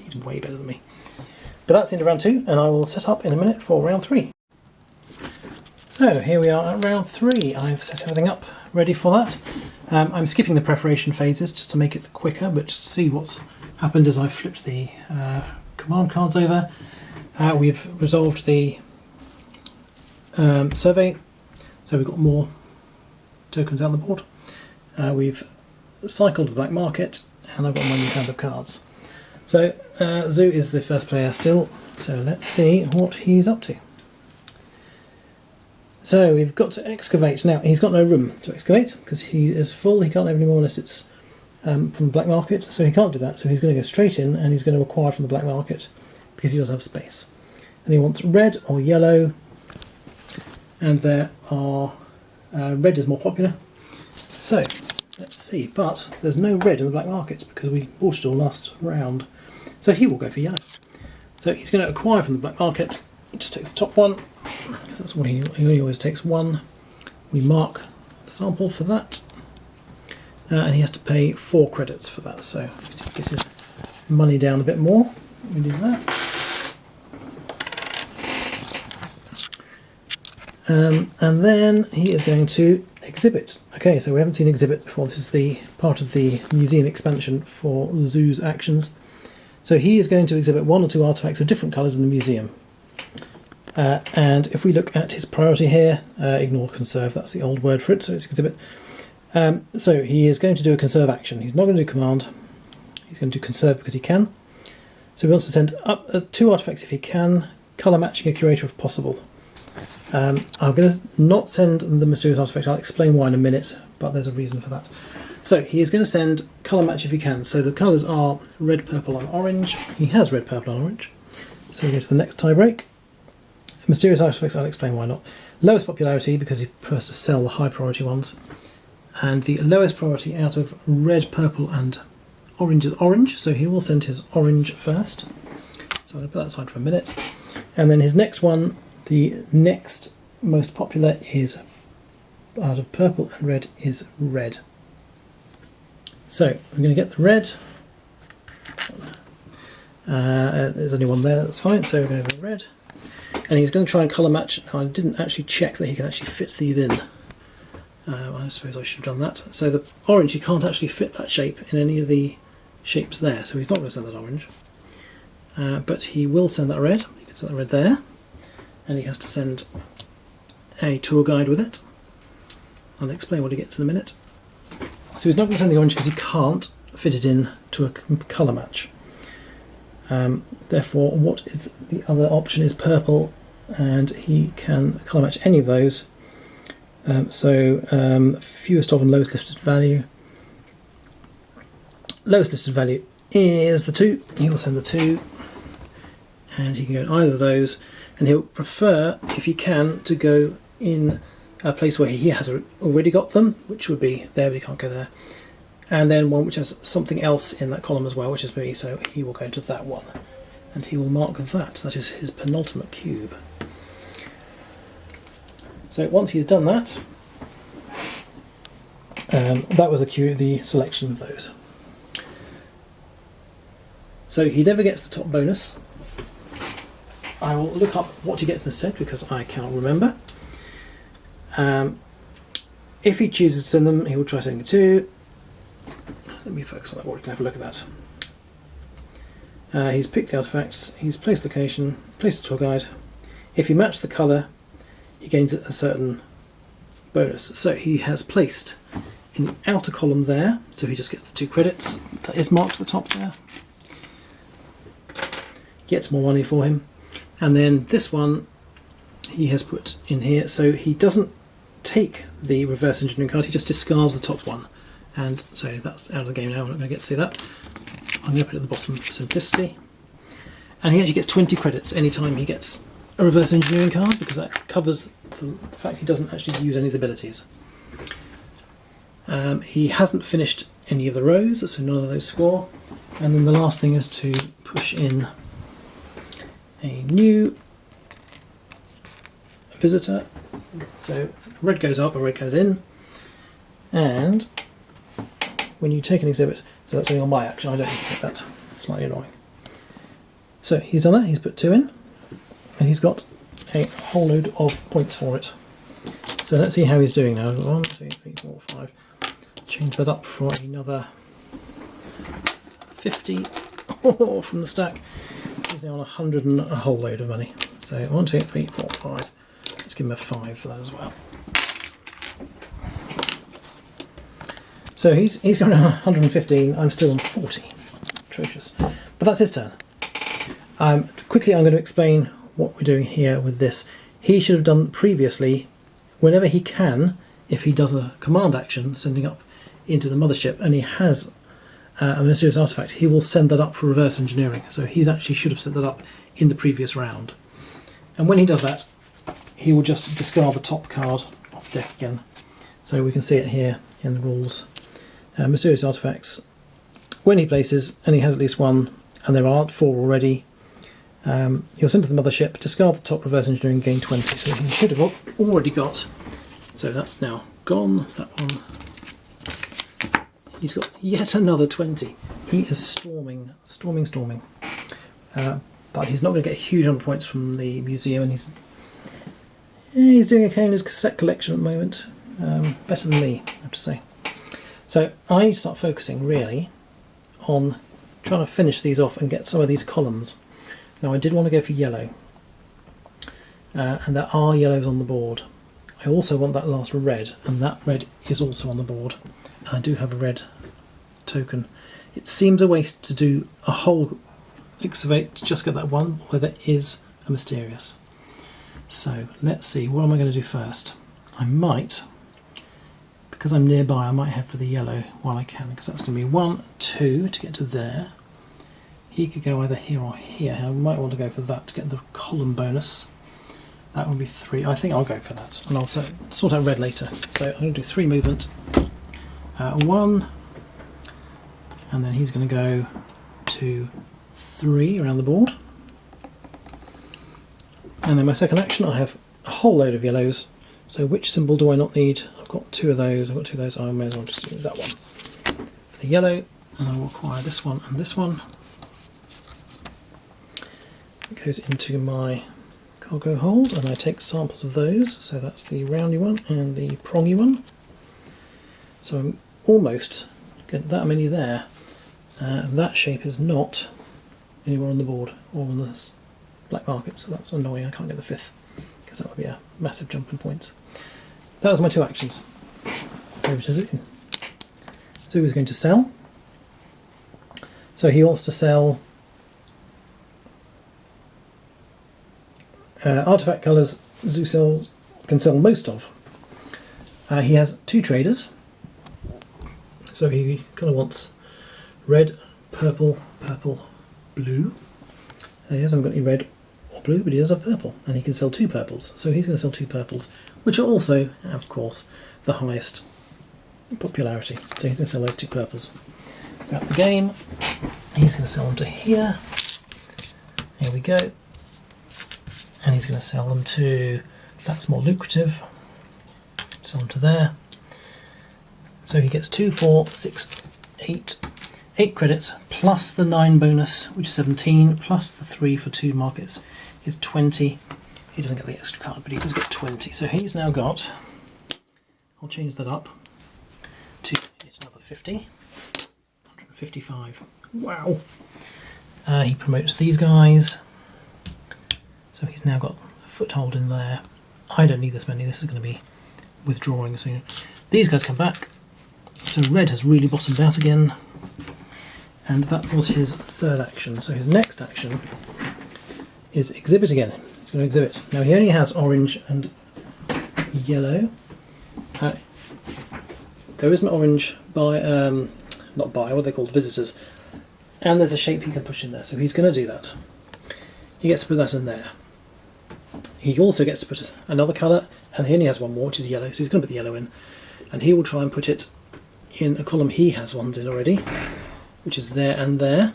He's way better than me. But that's the end of round two, and I will set up in a minute for round three. So here we are at round three. I've set everything up ready for that. Um, I'm skipping the preparation phases just to make it quicker, but just to see what's happened as I've flipped the uh, command cards over. Uh, we've resolved the um, survey, so we've got more tokens on the board. Uh, we've cycled the black market, and I've got my new hand of cards. So uh, Zoo is the first player still, so let's see what he's up to. So we've got to excavate. Now he's got no room to excavate because he is full, he can't have any more unless it's um, from the black market, so he can't do that. So he's going to go straight in and he's going to acquire from the black market because he does have space. And he wants red or yellow, and there are, uh, red is more popular. So let's see, but there's no red in the black markets because we bought it all last round. So he will go for yellow. So he's going to acquire from the black market. Just takes the top one. That's what he, he always takes one. We mark sample for that. Uh, and he has to pay four credits for that. So get his money down a bit more. We do that. Um, and then he is going to exhibit. Okay, so we haven't seen exhibit before. This is the part of the museum expansion for Zoo's actions. So he is going to exhibit one or two artifacts of different colours in the museum. Uh, and if we look at his priority here, uh, ignore conserve, that's the old word for it, so it's exhibit. Um, so he is going to do a conserve action. He's not going to do command, he's going to do conserve because he can. So he wants to send up uh, two artifacts if he can, colour matching a curator if possible. Um, I'm going to not send the mysterious artifact, I'll explain why in a minute, but there's a reason for that. So he is going to send colour match if he can. So the colours are red, purple and orange. He has red, purple and orange. So we go to the next tiebreak. Mysterious artifacts, I'll explain why not. Lowest popularity because he prefers to sell the high priority ones. And the lowest priority out of red, purple and orange is orange. So he will send his orange first. So I'm going to put that aside for a minute. And then his next one, the next most popular is out of purple and red is red. So I'm going to get the red. Uh, there's only one there, that's fine. So we're going to go red. And he's going to try and colour match. Now I didn't actually check that he can actually fit these in. Uh, I suppose I should have done that. So the orange, he can't actually fit that shape in any of the shapes there. So he's not going to send that orange. Uh, but he will send that red. He can send that red there. And he has to send a tour guide with it. I'll explain what he gets in a minute. So he's not going to send the orange because he can't fit it in to a colour match. Um, therefore, what is the other option is purple, and he can colour match any of those. Um, so um, fewest of and lowest listed value. Lowest listed value is the two. He will send the two, and he can go in either of those. And he'll prefer, if he can, to go in a place where he has already got them, which would be there, but he can't go there. And then one which has something else in that column as well, which is me, so he will go to that one. And he will mark that, that is his penultimate cube. So once he's done that, um, that was the, the selection of those. So he never gets the top bonus. I will look up what he gets instead because I can't remember. Um, if he chooses to send them, he will try sending two. Let me focus on that board, you can have a look at that. Uh, he's picked the artifacts, he's placed location, placed the tour guide. If he matches the colour, he gains a certain bonus. So he has placed in the outer column there, so he just gets the two credits. That is marked at the top there. Gets more money for him. And then this one he has put in here, so he doesn't take the reverse engineering card, he just discards the top one. And so that's out of the game now, I'm not going to get to see that. I'm going to put it at the bottom for simplicity. And he actually gets 20 credits anytime he gets a reverse engineering card because that covers the, fact he doesn't actually use any of the abilities. Um, he hasn't finished any of the rows, so none of those score. And then the last thing is to push in a new visitor. So red goes up red goes in. And when you take an exhibit, so that's only on my action, I don't need to take that. Slightly annoying. So he's done that, he's put two in, and he's got a whole load of points for it. So let's see how he's doing now. One, two, three, four, five. Change that up for another 50 [laughs] oh, from the stack. He's on a 100 and a whole load of money. So one, two, three, four, five. Let's give him a five for that as well. So he's he's on 115. I'm still on 40. Atrocious. But that's his turn. Um, quickly, I'm going to explain what we're doing here with this. He should have done previously, whenever he can, if he does a command action, sending up into the mothership, and he has uh, a mysterious artifact, he will send that up for reverse engineering. So he's actually should have sent that up in the previous round. And when he does that, he will just discard the top card off the deck again. So we can see it here in the rules. Uh, mysterious artifacts. When he places, and he has at least one, and there aren't four already, um, he'll send to the mothership, discard the top reverse engineering, gain 20. So he should have already got. So that's now gone. That one. He's got yet another 20. He is storming, storming, storming. Uh, but he's not going to get a huge number of points from the museum, and he's he's doing okay in his cassette collection at the moment. Um, better than me, I have to say. So I start focusing really on trying to finish these off and get some of these columns. Now I did want to go for yellow, uh, and there are yellows on the board. I also want that last red, and that red is also on the board. I do have a red token. It seems a waste to do a whole excavate to just get that one, although there is a mysterious. So let's see, what am I going to do first? I might, because I'm nearby, I might head for the yellow while I can, because that's going to be one, two to get to there. He could go either here or here. I might want to go for that to get the column bonus. That would be three. I think I'll go for that, and I'll sort out red later. So I'm going to do three movement. Uh, one, and then he's going to go to three around the board. And then my second action, I have a whole load of yellows. So which symbol do I not need? I've got two of those, I've got two of those, I may as well just use that one. For the yellow, and I will acquire this one and this one. It goes into my cargo hold, and I take samples of those. So that's the roundy one and the prongy one. So I'm almost getting that many there. Uh, and that shape is not anywhere on the board or on the black market, so that's annoying. I can't get the fifth because that would be a massive jump in points. That was my two actions. Over to Zoo. Zoo is going to sell. So he wants to sell uh, artifact colours Zoo sells can sell most of. Uh, he has two traders, so he kind of wants red, purple, purple, blue. He hasn't got any red or blue, but he does have purple, and he can sell two purples. So he's going to sell two purples, which are also, of course, the highest popularity. So he's going to sell those two purples. About the game, he's going to sell them to here. Here we go. And he's going to sell them to, that's more lucrative, sell them to there. So he gets two, four, six, eight, eight credits plus the nine bonus, which is 17, plus the three for two markets is 20. He doesn't get the extra card, but he does get 20. So he's now got, I'll change that up to another 50, 155. Wow. Uh, he promotes these guys. So he's now got a foothold in there. I don't need this many, this is going to be withdrawing soon. These guys come back. So red has really bottomed out again. And that was his third action. So his next action is exhibit again. He's going to exhibit. Now he only has orange and yellow. Uh, there is an orange by, um, not by, what are they called, visitors. And there's a shape he can push in there, so he's going to do that. He gets to put that in there. He also gets to put another colour, and he only has one more, which is yellow, so he's going to put the yellow in. And he will try and put it in a column he has ones in already, which is there and there.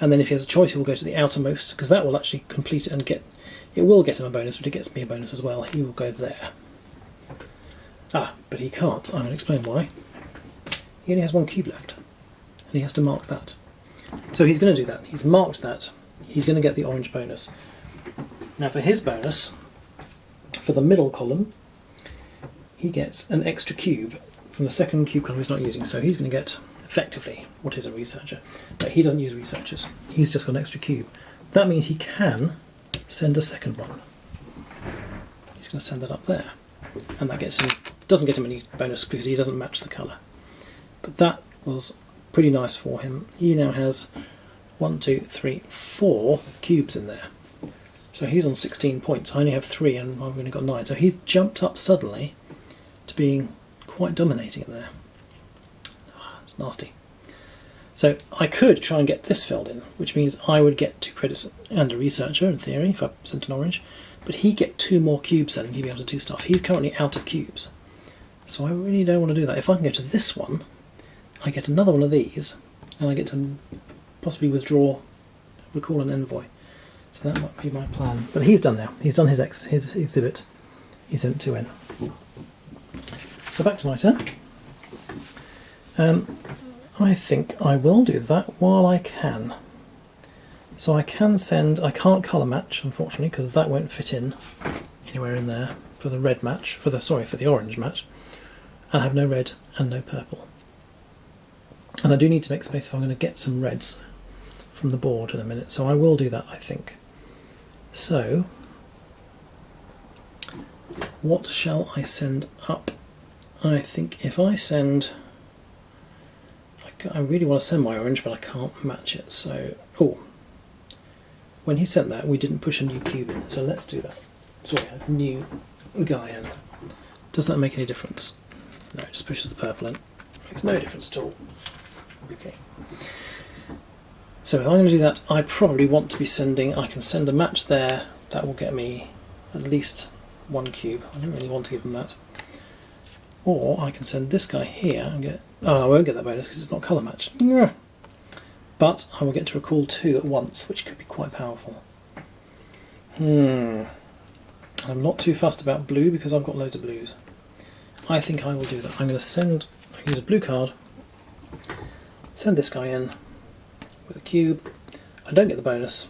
And then if he has a choice he will go to the outermost because that will actually complete and get it will get him a bonus but it gets me a bonus as well. He will go there. Ah but he can't. I'm going to explain why. He only has one cube left and he has to mark that. So he's going to do that. He's marked that. He's going to get the orange bonus. Now for his bonus for the middle column he gets an extra cube from the second cube he's not using so he's going to get effectively what is a researcher. But he doesn't use researchers. He's just got an extra cube. That means he can send a second one. He's going to send that up there. And that gets him doesn't get him any bonus because he doesn't match the colour. But that was pretty nice for him. He now has one, two, three, four cubes in there. So he's on 16 points. I only have three and I've only got nine. So he's jumped up suddenly to being quite dominating in there. Ah, it's nasty. So I could try and get this filled in, which means I would get two credits and a researcher in theory if I sent an orange, but he'd get two more cubes then and he'd be able to do stuff. He's currently out of cubes. So I really don't want to do that. If I can go to this one, I get another one of these, and I get to possibly withdraw, recall an envoy. So that might be my plan. But he's done now. He's done his ex his exhibit. He sent two in. So back to my turn. Um, I think I will do that while I can. So I can send, I can't colour match unfortunately because that won't fit in anywhere in there for the red match, for the, sorry, for the orange match. I have no red and no purple. And I do need to make space if I'm going to get some reds from the board in a minute, so I will do that I think. So, what shall I send up? I think if I send I really want to send my orange, but I can't match it. So, oh, when he sent that, we didn't push a new cube in. So let's do that. Sorry, new guy in. Does that make any difference? No, it just pushes the purple in. Makes no difference at all. Okay. So if I'm going to do that, I probably want to be sending, I can send a match there. That will get me at least one cube. I don't really want to give him that. Or I can send this guy here and get Oh, I won't get that bonus because it's not colour matched. But I will get to recall two at once, which could be quite powerful. Hmm. I'm not too fussed about blue because I've got loads of blues. I think I will do that. I'm going to send, use a blue card, Send this guy in with a cube. I don't get the bonus,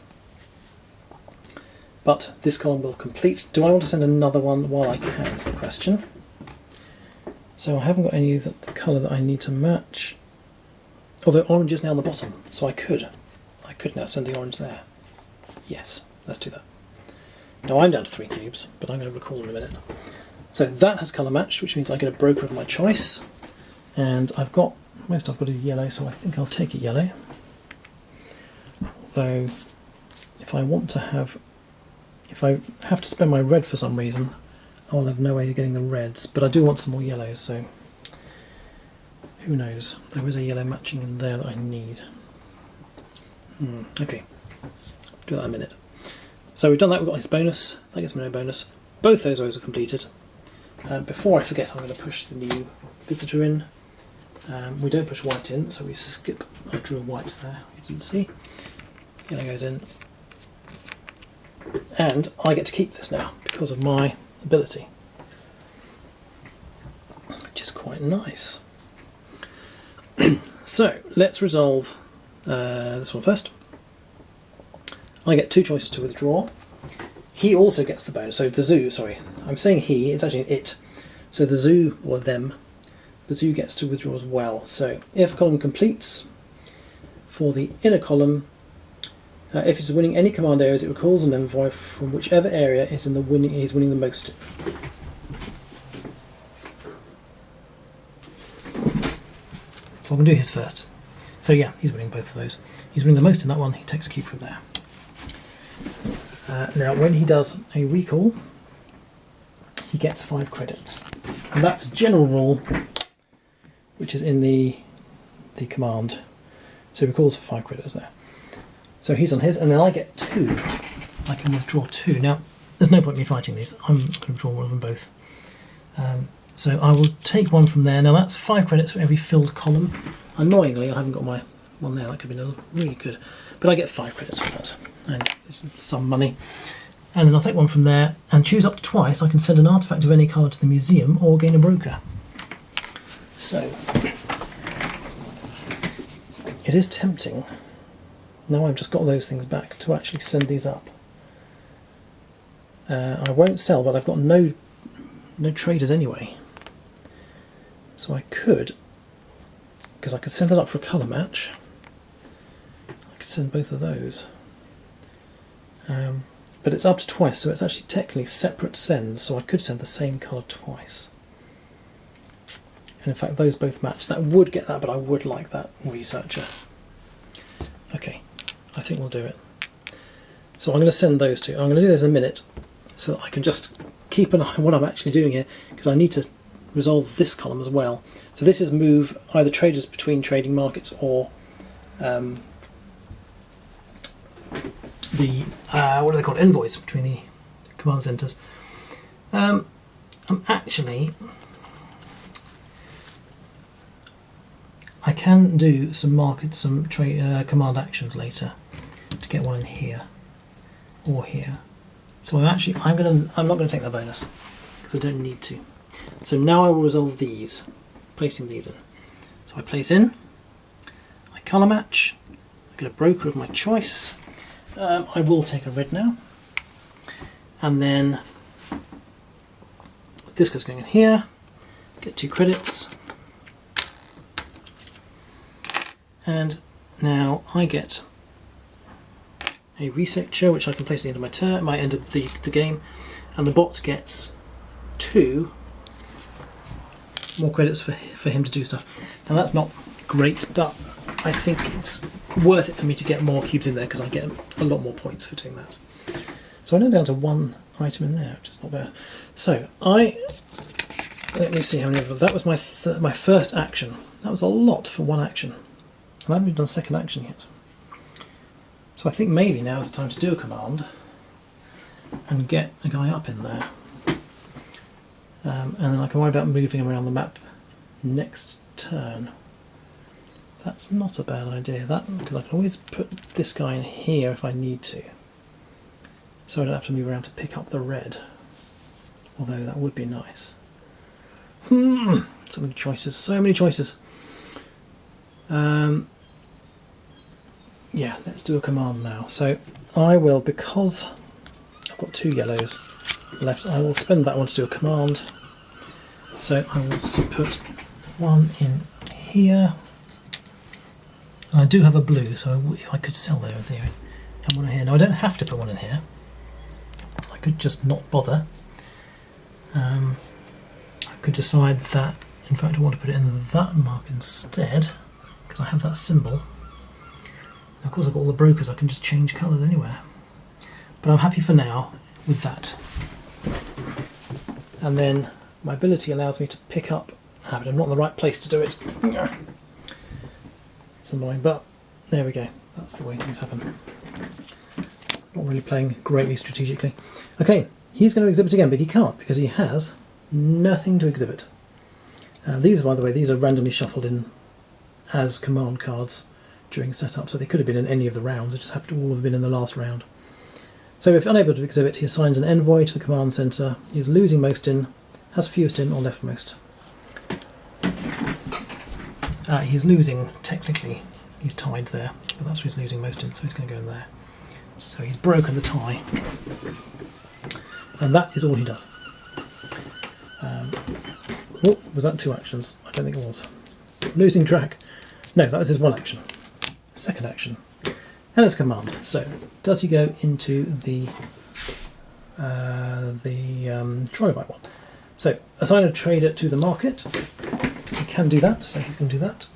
but this column will complete. Do I want to send another one while I can is the question. So I haven't got any of the colour that I need to match. Although orange is now on the bottom, so I could. I could now send the orange there. Yes, let's do that. Now I'm down to three cubes, but I'm going to recall in a minute. So that has colour matched, which means I get a broker of my choice. And I've got, most I've got is yellow, so I think I'll take it yellow. Although, if I want to have, if I have to spend my red for some reason, I'll have no way of getting the reds. But I do want some more yellows, so who knows. There is a yellow matching in there that I need. Hmm, okay, do that in a minute. So we've done that, we've got this bonus, that gets me no bonus. Both those rows are completed. Uh, before I forget, I'm going to push the new visitor in. Um, we don't push white in, so we skip, I drew a white there, you didn't see. Yellow goes in. And I get to keep this now, because of my ability. Which is quite nice. [clears throat] so, let's resolve uh, this one first. I get two choices to withdraw. He also gets the bonus. So the zoo, sorry, I'm saying he, it's actually it. So the zoo, or them, the zoo gets to withdraw as well. So if column completes, for the inner column, uh, if it's winning any command areas, it recalls an envoy from whichever area is in the winning is winning the most. So I'm going to do his first. So yeah, he's winning both of those. He's winning the most in that one, he takes a cube from there. Uh, now, when he does a recall, he gets five credits, and that's a general rule, which is in the the command. So he recalls for five credits there. So he's on his, and then I get two. I can withdraw two. Now, there's no point in me fighting these. I'm going to draw one of them both. Um, so I will take one from there. Now that's five credits for every filled column. Annoyingly, I haven't got my one there. That could be another really good, but I get five credits for that and some money. And then I'll take one from there and choose up twice. I can send an artifact of any colour to the museum or gain a broker. So, it is tempting, now I've just got those things back, to actually send these up. Uh, I won't sell, but I've got no, no traders anyway. So I could, because I could send that up for a colour match, I could send both of those. Um, but it's up to twice, so it's actually technically separate sends, so I could send the same colour twice. And in fact, those both match. That would get that, but I would like that researcher. Okay, I think we'll do it. So I'm going to send those two. I'm going to do this in a minute, so I can just keep an eye on what I'm actually doing here, because I need to resolve this column as well. So this is move either traders between trading markets or um, the uh, what are they called envoys between the command centers. Um, I'm actually I can do some market some trade uh, command actions later get one in here or here. So I'm actually I'm gonna I'm not gonna take that bonus because I don't need to. So now I will resolve these, placing these in. So I place in, I colour match, I get a broker of my choice, um, I will take a red now. And then this goes going in here, get two credits. And now I get a researcher, which I can place at the end of my turn, my end of the, the game, and the bot gets two more credits for, for him to do stuff. Now that's not great, but I think it's worth it for me to get more cubes in there because I get a lot more points for doing that. So I'm down to one item in there, which is not bad. So I let me see how many of them. That was my my first action. That was a lot for one action. I haven't even done second action yet. So I think maybe now is the time to do a command and get a guy up in there. Um, and then I can worry about moving him around the map next turn. That's not a bad idea, that because I can always put this guy in here if I need to. So I don't have to move around to pick up the red. Although that would be nice. Hmm, so many choices, so many choices. Um, yeah, let's do a command now. So I will, because I've got two yellows left, I will spend that one to do a command. So I will put one in here. I do have a blue, so if I could sell there in. And one in here. Now I don't have to put one in here. I could just not bother. Um, I could decide that, in fact, I want to put it in that mark instead, because I have that symbol. And of course, I've got all the brokers, I can just change colours anywhere. But I'm happy for now with that. And then my ability allows me to pick up. Ah, but I'm not in the right place to do it. It's annoying, but there we go. That's the way things happen. Not really playing greatly strategically. Okay, he's going to exhibit again, but he can't because he has nothing to exhibit. Uh, these, by the way, these are randomly shuffled in as command cards during setup, so they could have been in any of the rounds. It just happened to all have been in the last round. So if unable to exhibit, he assigns an envoy to the command center. He is losing most in, has fewest in, or leftmost. Uh, he is losing, technically, he's tied there, but that's where he's losing most in, so he's going to go in there. So he's broken the tie. And that is all he does. Um, oh, was that two actions? I don't think it was. Losing track. No, that was his one action. Second action. And it's command. So, does he go into the uh, the um, Trilobite one? So, assign a trader to the market. He can do that, so he's going to do that.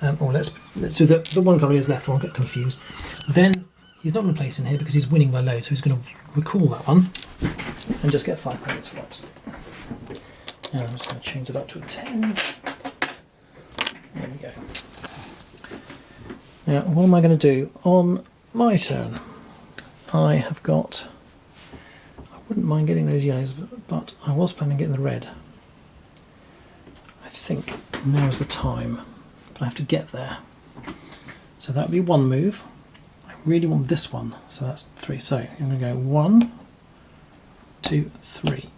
Um, or let's let's do the the one colour is left. Won't get confused. Then he's not going to place in here because he's winning by low, so he's going to recall that one and just get five credits for it. And I'm just going to change it up to a ten. There we go. Now, what am I going to do on my turn? I have got. I wouldn't mind getting those yellows, but, but I was planning on getting the red. I think now is the time, but I have to get there. So that would be one move. I really want this one, so that's three. So I'm going to go one, two, three.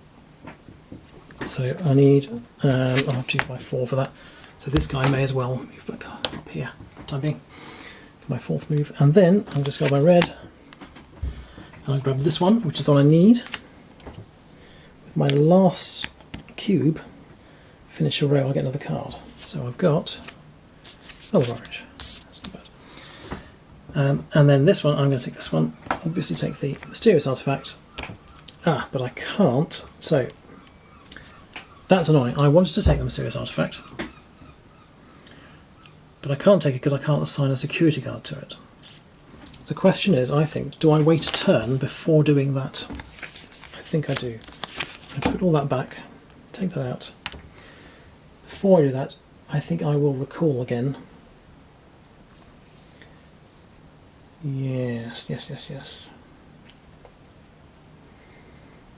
So I need. Um, I'll have to use my four for that. So this guy may as well move back up here for the time being my fourth move. And then I'll just go by red and I'll grab this one, which is the one I need. With my last cube, finish a row, I'll get another card. So I've got another orange. That's not bad. Um, and then this one, I'm going to take this one. Obviously, take the mysterious artifact. Ah, but I can't. So that's annoying. I wanted to take the mysterious artifact, but I can't take it because I can't assign a security guard to it. The question is, I think, do I wait a turn before doing that? I think I do. I put all that back, take that out. Before I do that, I think I will recall again. Yes, yes, yes, yes.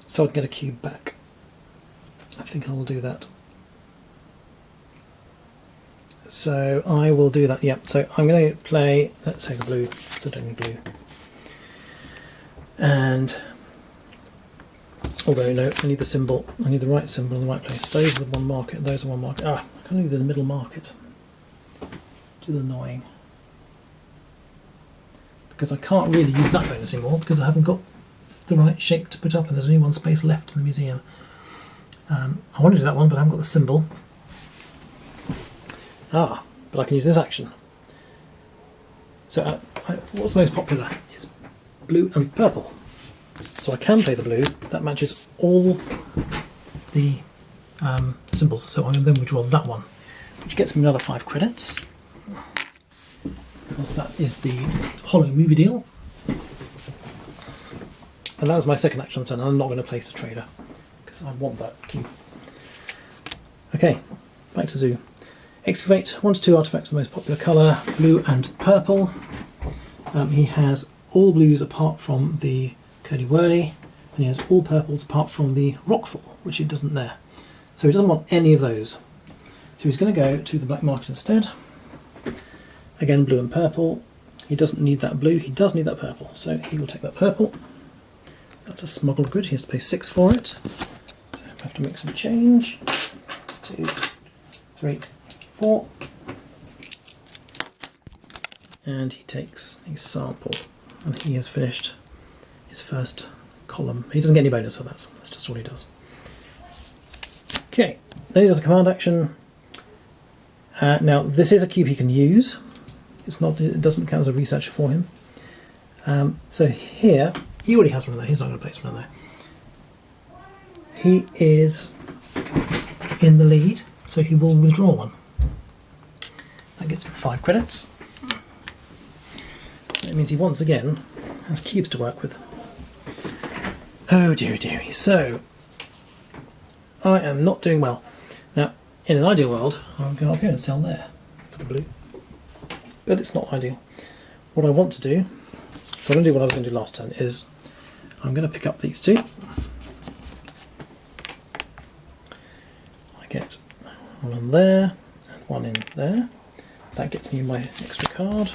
So I can get a cube back. I think I will do that. So I will do that. Yep. So I'm going to play. Let's say the blue. So don't need blue. And although no, I need the symbol. I need the right symbol in the right place. Those are the one market. Those are one market. Ah, I can't do the middle market. Which is annoying. Because I can't really use that bonus anymore because I haven't got the right shape to put up, and there's only one space left in the museum. Um, I want to do that one, but I haven't got the symbol. Ah, but I can use this action. So uh, what's most popular is blue and purple. So I can play the blue. That matches all the um, symbols. So I'm going to then withdraw that one, which gets me another five credits. Because that is the hollow movie deal. And that was my second action on turn. I'm not going to place a trader because I want that cube. Okay, back to Zoo. Excavate, one to two artifacts, the most popular colour, blue and purple. Um, he has all blues apart from the Curly Whirly, and he has all purples apart from the Rockfall, which he doesn't there. So he doesn't want any of those. So he's going to go to the black market instead. Again, blue and purple. He doesn't need that blue, he does need that purple. So he will take that purple. That's a smuggled good, he has to pay six for it. So I have to make some change. Two, three, four. and he takes a sample and he has finished his first column. He doesn't get any bonus for that, that's just all he does. Okay, then he does a command action. Uh, now this is a cube he can use. It's not. It doesn't count as a researcher for him. Um, so here, he already has one of there. He's not going to place one of there. He is in the lead, so he will withdraw one. Gets him five credits. That means he once again has cubes to work with. Oh dear, dearie. So I am not doing well. Now, in an ideal world, I would go up here and sell there for the blue. But it's not ideal. What I want to do, so I'm going to do what I was going to do last turn, is I'm going to pick up these two. I get one on there and one in there. That gets me my extra card.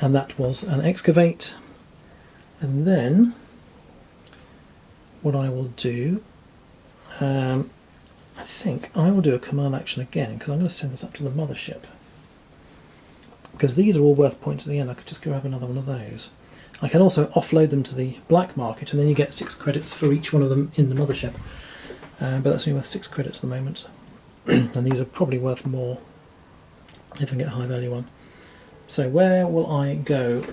And that was an excavate. And then what I will do, um, I think I will do a command action again because I'm going to send this up to the mothership. Because these are all worth points at the end, I could just grab another one of those. I can also offload them to the black market and then you get six credits for each one of them in the mothership. Uh, but that's only worth six credits at the moment. [clears throat] and these are probably worth more if I get a high value one. So where will I go?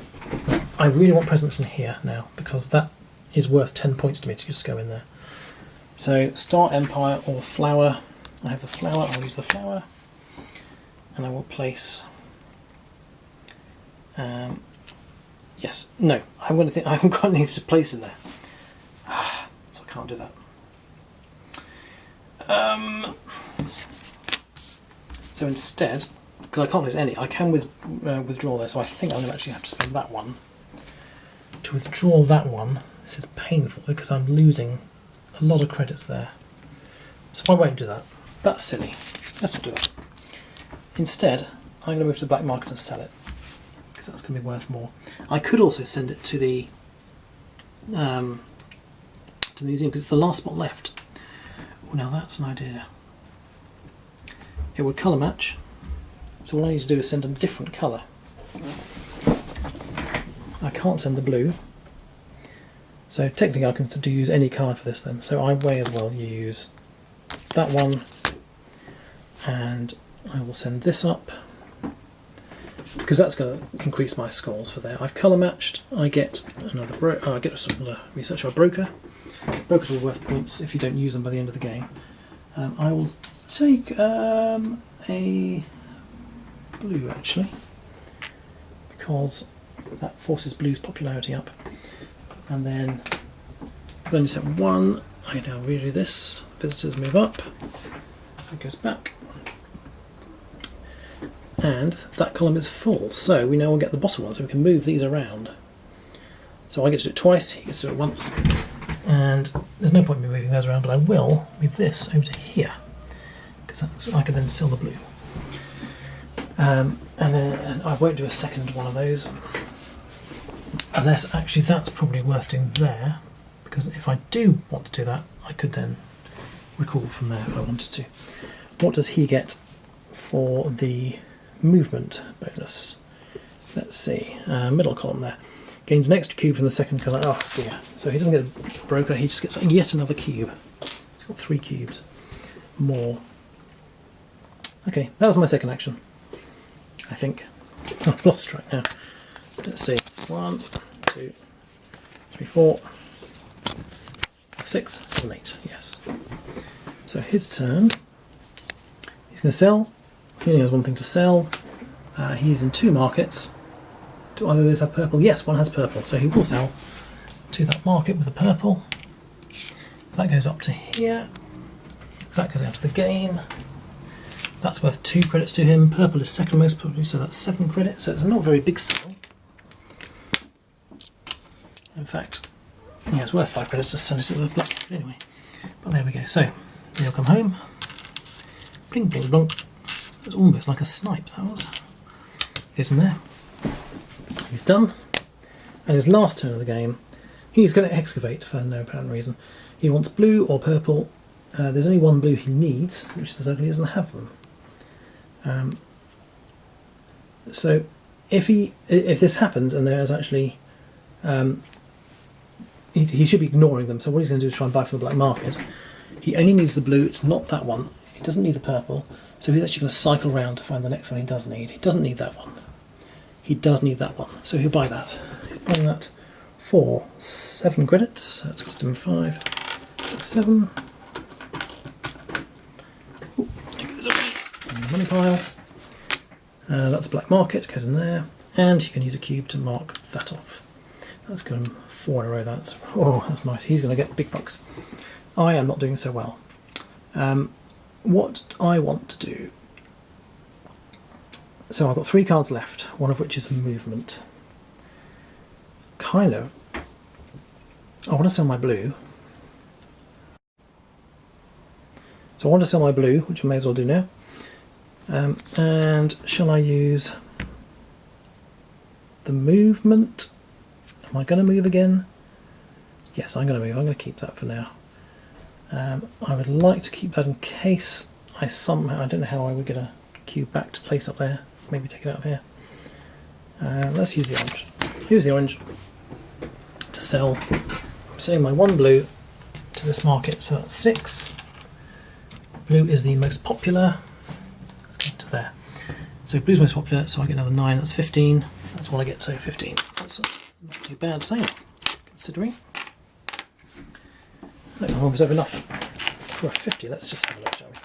I really want presence in here now because that is worth 10 points to me to just go in there. So Star Empire or Flower. I have the flower, I'll use the flower. And I will place um, yes, no, I haven't got anything [laughs] I haven't got anything to place in there. [sighs] so I can't do that. Um, so instead, because I can't lose any, I can with, uh, withdraw there, so I think I'm going to actually have to spend that one. To withdraw that one, this is painful because I'm losing a lot of credits there. So I won't do that. That's silly. Let's not do that. Instead, I'm going to move to the black market and sell it because that's going to be worth more. I could also send it to the um, to the museum because it's the last spot left. Oh, now that's an idea. It would colour match. So all I need to do is send a different colour. I can't send the blue. So technically I can use any card for this then. So I may as well use that one and I will send this up because that's going to increase my scores for there. I've colour matched. I get another bro oh, I get a research a broker. Brokers are worth points if you don't use them by the end of the game. Um, I will take um, a blue actually because that forces blue's popularity up. And then because I only set one, I now redo this. Visitors move up. It goes back and that column is full so we now will get the bottom one so we can move these around so I get to do it twice, he gets to do it once and there's no point in me moving those around but I will move this over to here because I can then sell the blue um, and then I won't do a second one of those unless actually that's probably worth doing there because if I do want to do that I could then recall from there if I wanted to. What does he get for the movement bonus. Let's see, uh, middle column there. Gains an extra cube from the second colour. Oh dear. So he doesn't get a broker, he just gets yet another cube. He's got three cubes more. Okay, that was my second action. I think. I've lost track now. Let's see. One, two, three, four, six, seven, eight. Yes. So his turn. He's going to sell he only has one thing to sell. Uh, he's in two markets. Do either of those have purple? Yes, one has purple, so he will sell to that market with the purple. That goes up to here. That goes out to the game. That's worth two credits to him. Purple is second most probably, so that's seven credits. So it's not a very big sale. In fact, yeah, it's worth five credits to send it to the black But anyway. But there we go. So he'll come home. Bling, bling, blunk. It was almost like a snipe, that was. In there. He's done. And his last turn of the game, he's going to excavate for no apparent reason. He wants blue or purple. Uh, there's only one blue he needs, which the he doesn't have them. Um, So if he if this happens and there's actually um, he, he should be ignoring them. So what he's going to do is try and buy from the black market. He only needs the blue. It's not that one. He doesn't need the purple. So he's actually going to cycle around to find the next one he does need. He doesn't need that one. He does need that one. So he'll buy that. He's buying that for seven credits. That's cost him five, six, seven. Ooh, there goes away in the money pile. Uh, that's black market, goes in there. And you can use a cube to mark that off. That's going four in a row. That's oh, that's nice. He's going to get big bucks. I am not doing so well. Um, what I want to do. So I've got three cards left, one of which is movement. Kind of. I want to sell my blue. So I want to sell my blue, which I may as well do now. Um, and shall I use the movement? Am I going to move again? Yes, I'm going to move. I'm going to keep that for now. Um, I would like to keep that in case I somehow, I don't know how I would get a cube back to place up there. Maybe take it out of here. Uh, let's use the orange. Use the orange to sell. I'm selling my one blue to this market, so that's six. Blue is the most popular. Let's to there. So blue's most popular, so I get another nine, that's 15. That's all I get, so 15. That's not too bad sale, considering. No, I was over enough for a 50. Let's just have a look, shall we?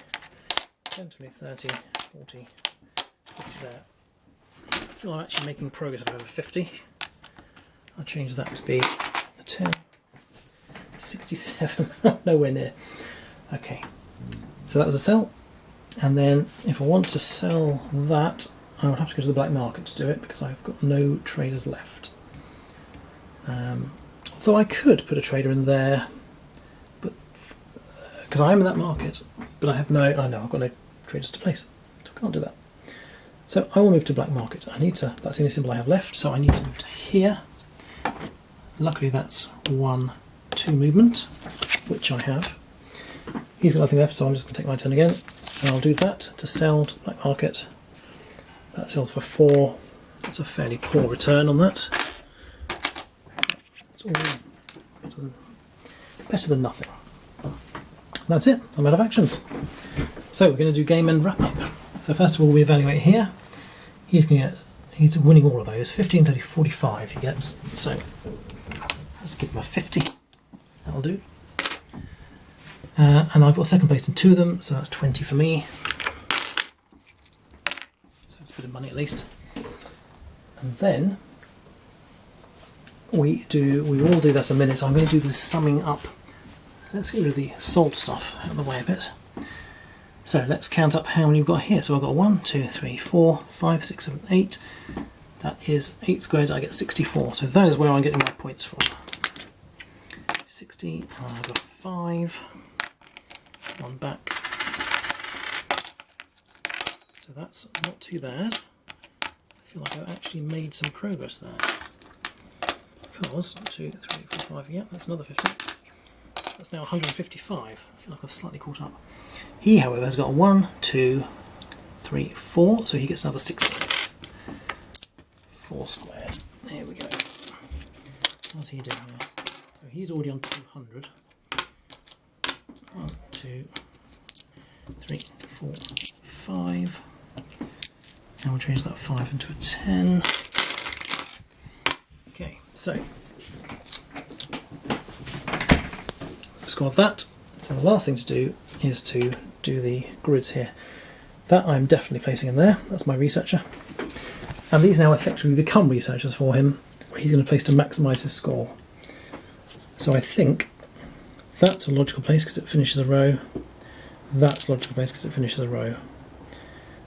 10, 20, 30, 40, 50 there. I feel I'm actually making progress over 50. I'll change that to be the 10, 67, [laughs] nowhere near. Okay, so that was a sell. And then if I want to sell that, I would have to go to the black market to do it because I've got no traders left. Um, although I could put a trader in there, but because I am in that market, but I have no, I know I've got no traders to place, so I can't do that. So I will move to black market. I need to, that's the only symbol I have left, so I need to move to here. Luckily that's one, two movement, which I have. He's got nothing left, so I'm just going to take my turn again. And I'll do that to sell to the black market. That sells for four. That's a fairly poor return on that. It's all better than, better than nothing. That's it. I'm out of actions. So we're going to do game end wrap up. So first of all, we evaluate here. He's going to get, he's winning all of those. 15, 30, 45 he gets. So let's give him a 50. That'll do. Uh, and I've got second place in two of them, so that's 20 for me. So it's a bit of money at least. And then we do, we all do that in a minute, so I'm going to do the summing up. Let's get rid of the salt stuff out of the way a bit. So let's count up how many we've got here. So I've got one, two, three, four, five, six, seven, eight. That is 8 squared, I get 64. So that is where I'm getting my points from. 60, and I've got 5 one back. So that's not too bad. I feel like I've actually made some progress there. Because, two, three, four, five, yeah, that's another 50. That's now 155. I feel like I've slightly caught up. He, however, has got one, two, three, four, so he gets another 60. Four squared. There we go. What's he doing here? So he's already on 200. One, two, three, four, five. And we'll change that five into a 10. Okay, so squad that. So the last thing to do is to do the grids here. That I'm definitely placing in there. That's my researcher. And these now effectively become researchers for him, where he's going to place to maximise his score. So I think that's a logical place because it finishes a row. That's a logical place because it finishes a row.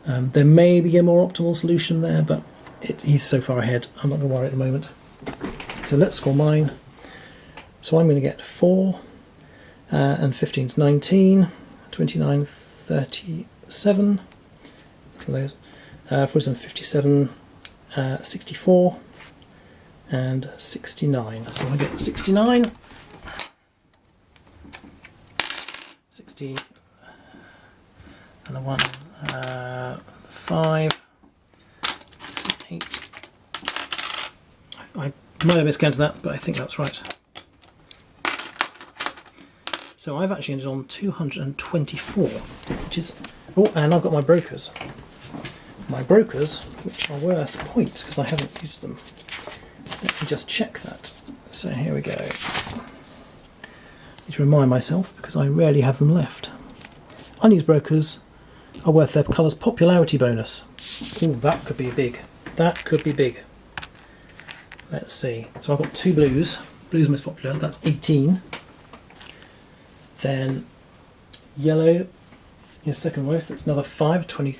Um, there may be a more optimal solution there, but it, he's so far ahead, I'm not going to worry at the moment. So let's score mine. So I'm going to get 4, uh, and 15 is 19, 29, 37, for those, uh, 47, 57, uh, 64, and 69. So I get 69. 60 and the one uh, 5 eight. I, I might have miscounted that, but I think that's right. So I've actually ended on 224, which is... Oh, and I've got my brokers. My brokers, which are worth points because I haven't used them. Let me just check that. So here we go. To remind myself because I rarely have them left. Unused brokers are worth their colour's popularity bonus. Oh, that could be big. That could be big. Let's see. So I've got two blues. Blue's most popular. That's 18. Then yellow is second most. That's another 5, 20,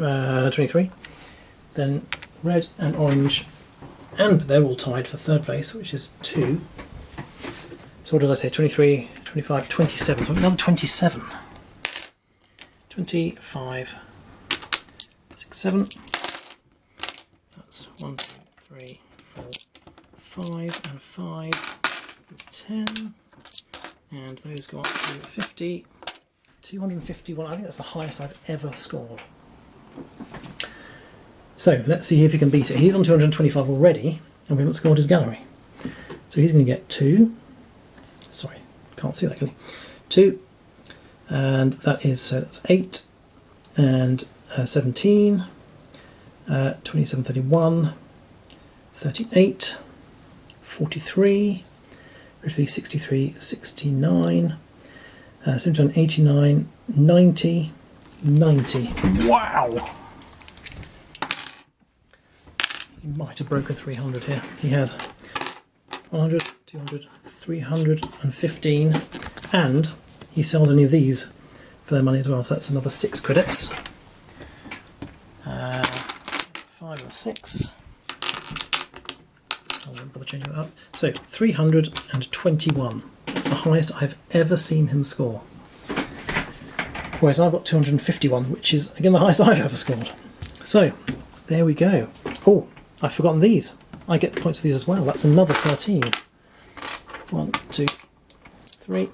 uh, 23. Then red and orange, and they're all tied for third place, which is 2. So what did I say? 23, 25, 27. So another 27. 25, 6, 7. That's 1, 2, 3, 4, 5, and 5 is 10. And those go up to 50, 251. I think that's the highest I've ever scored. So let's see if he can beat it. He's on 225 already, and we haven't scored his gallery. So he's going to get 2. Can't see that clearly. 2, and that is so that's 8 and uh, 17 uh, 27 31 38 43 63 69 uh, 79 89 90 90 wow! He might have broken 300 here. He has. 100 200 315 and he sells any of these for their money as well. So that's another six credits. Uh, five or six. I won't bother changing that up. So 321. That's the highest I've ever seen him score. Whereas I've got 251, which is again the highest I've ever scored. So there we go. Oh, I've forgotten these. I get points for these as well. That's another 13. One, two, three,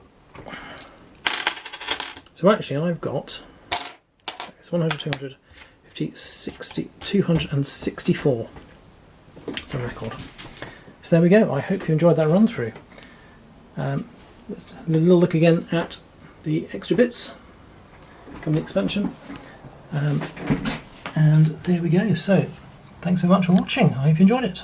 so actually I've got it's 100, 200, 50, 60, 264. It's a record. So there we go. I hope you enjoyed that run through. Um, let's a little look again at the extra bits company expansion. Um, and there we go. So thanks so much for watching. I hope you enjoyed it.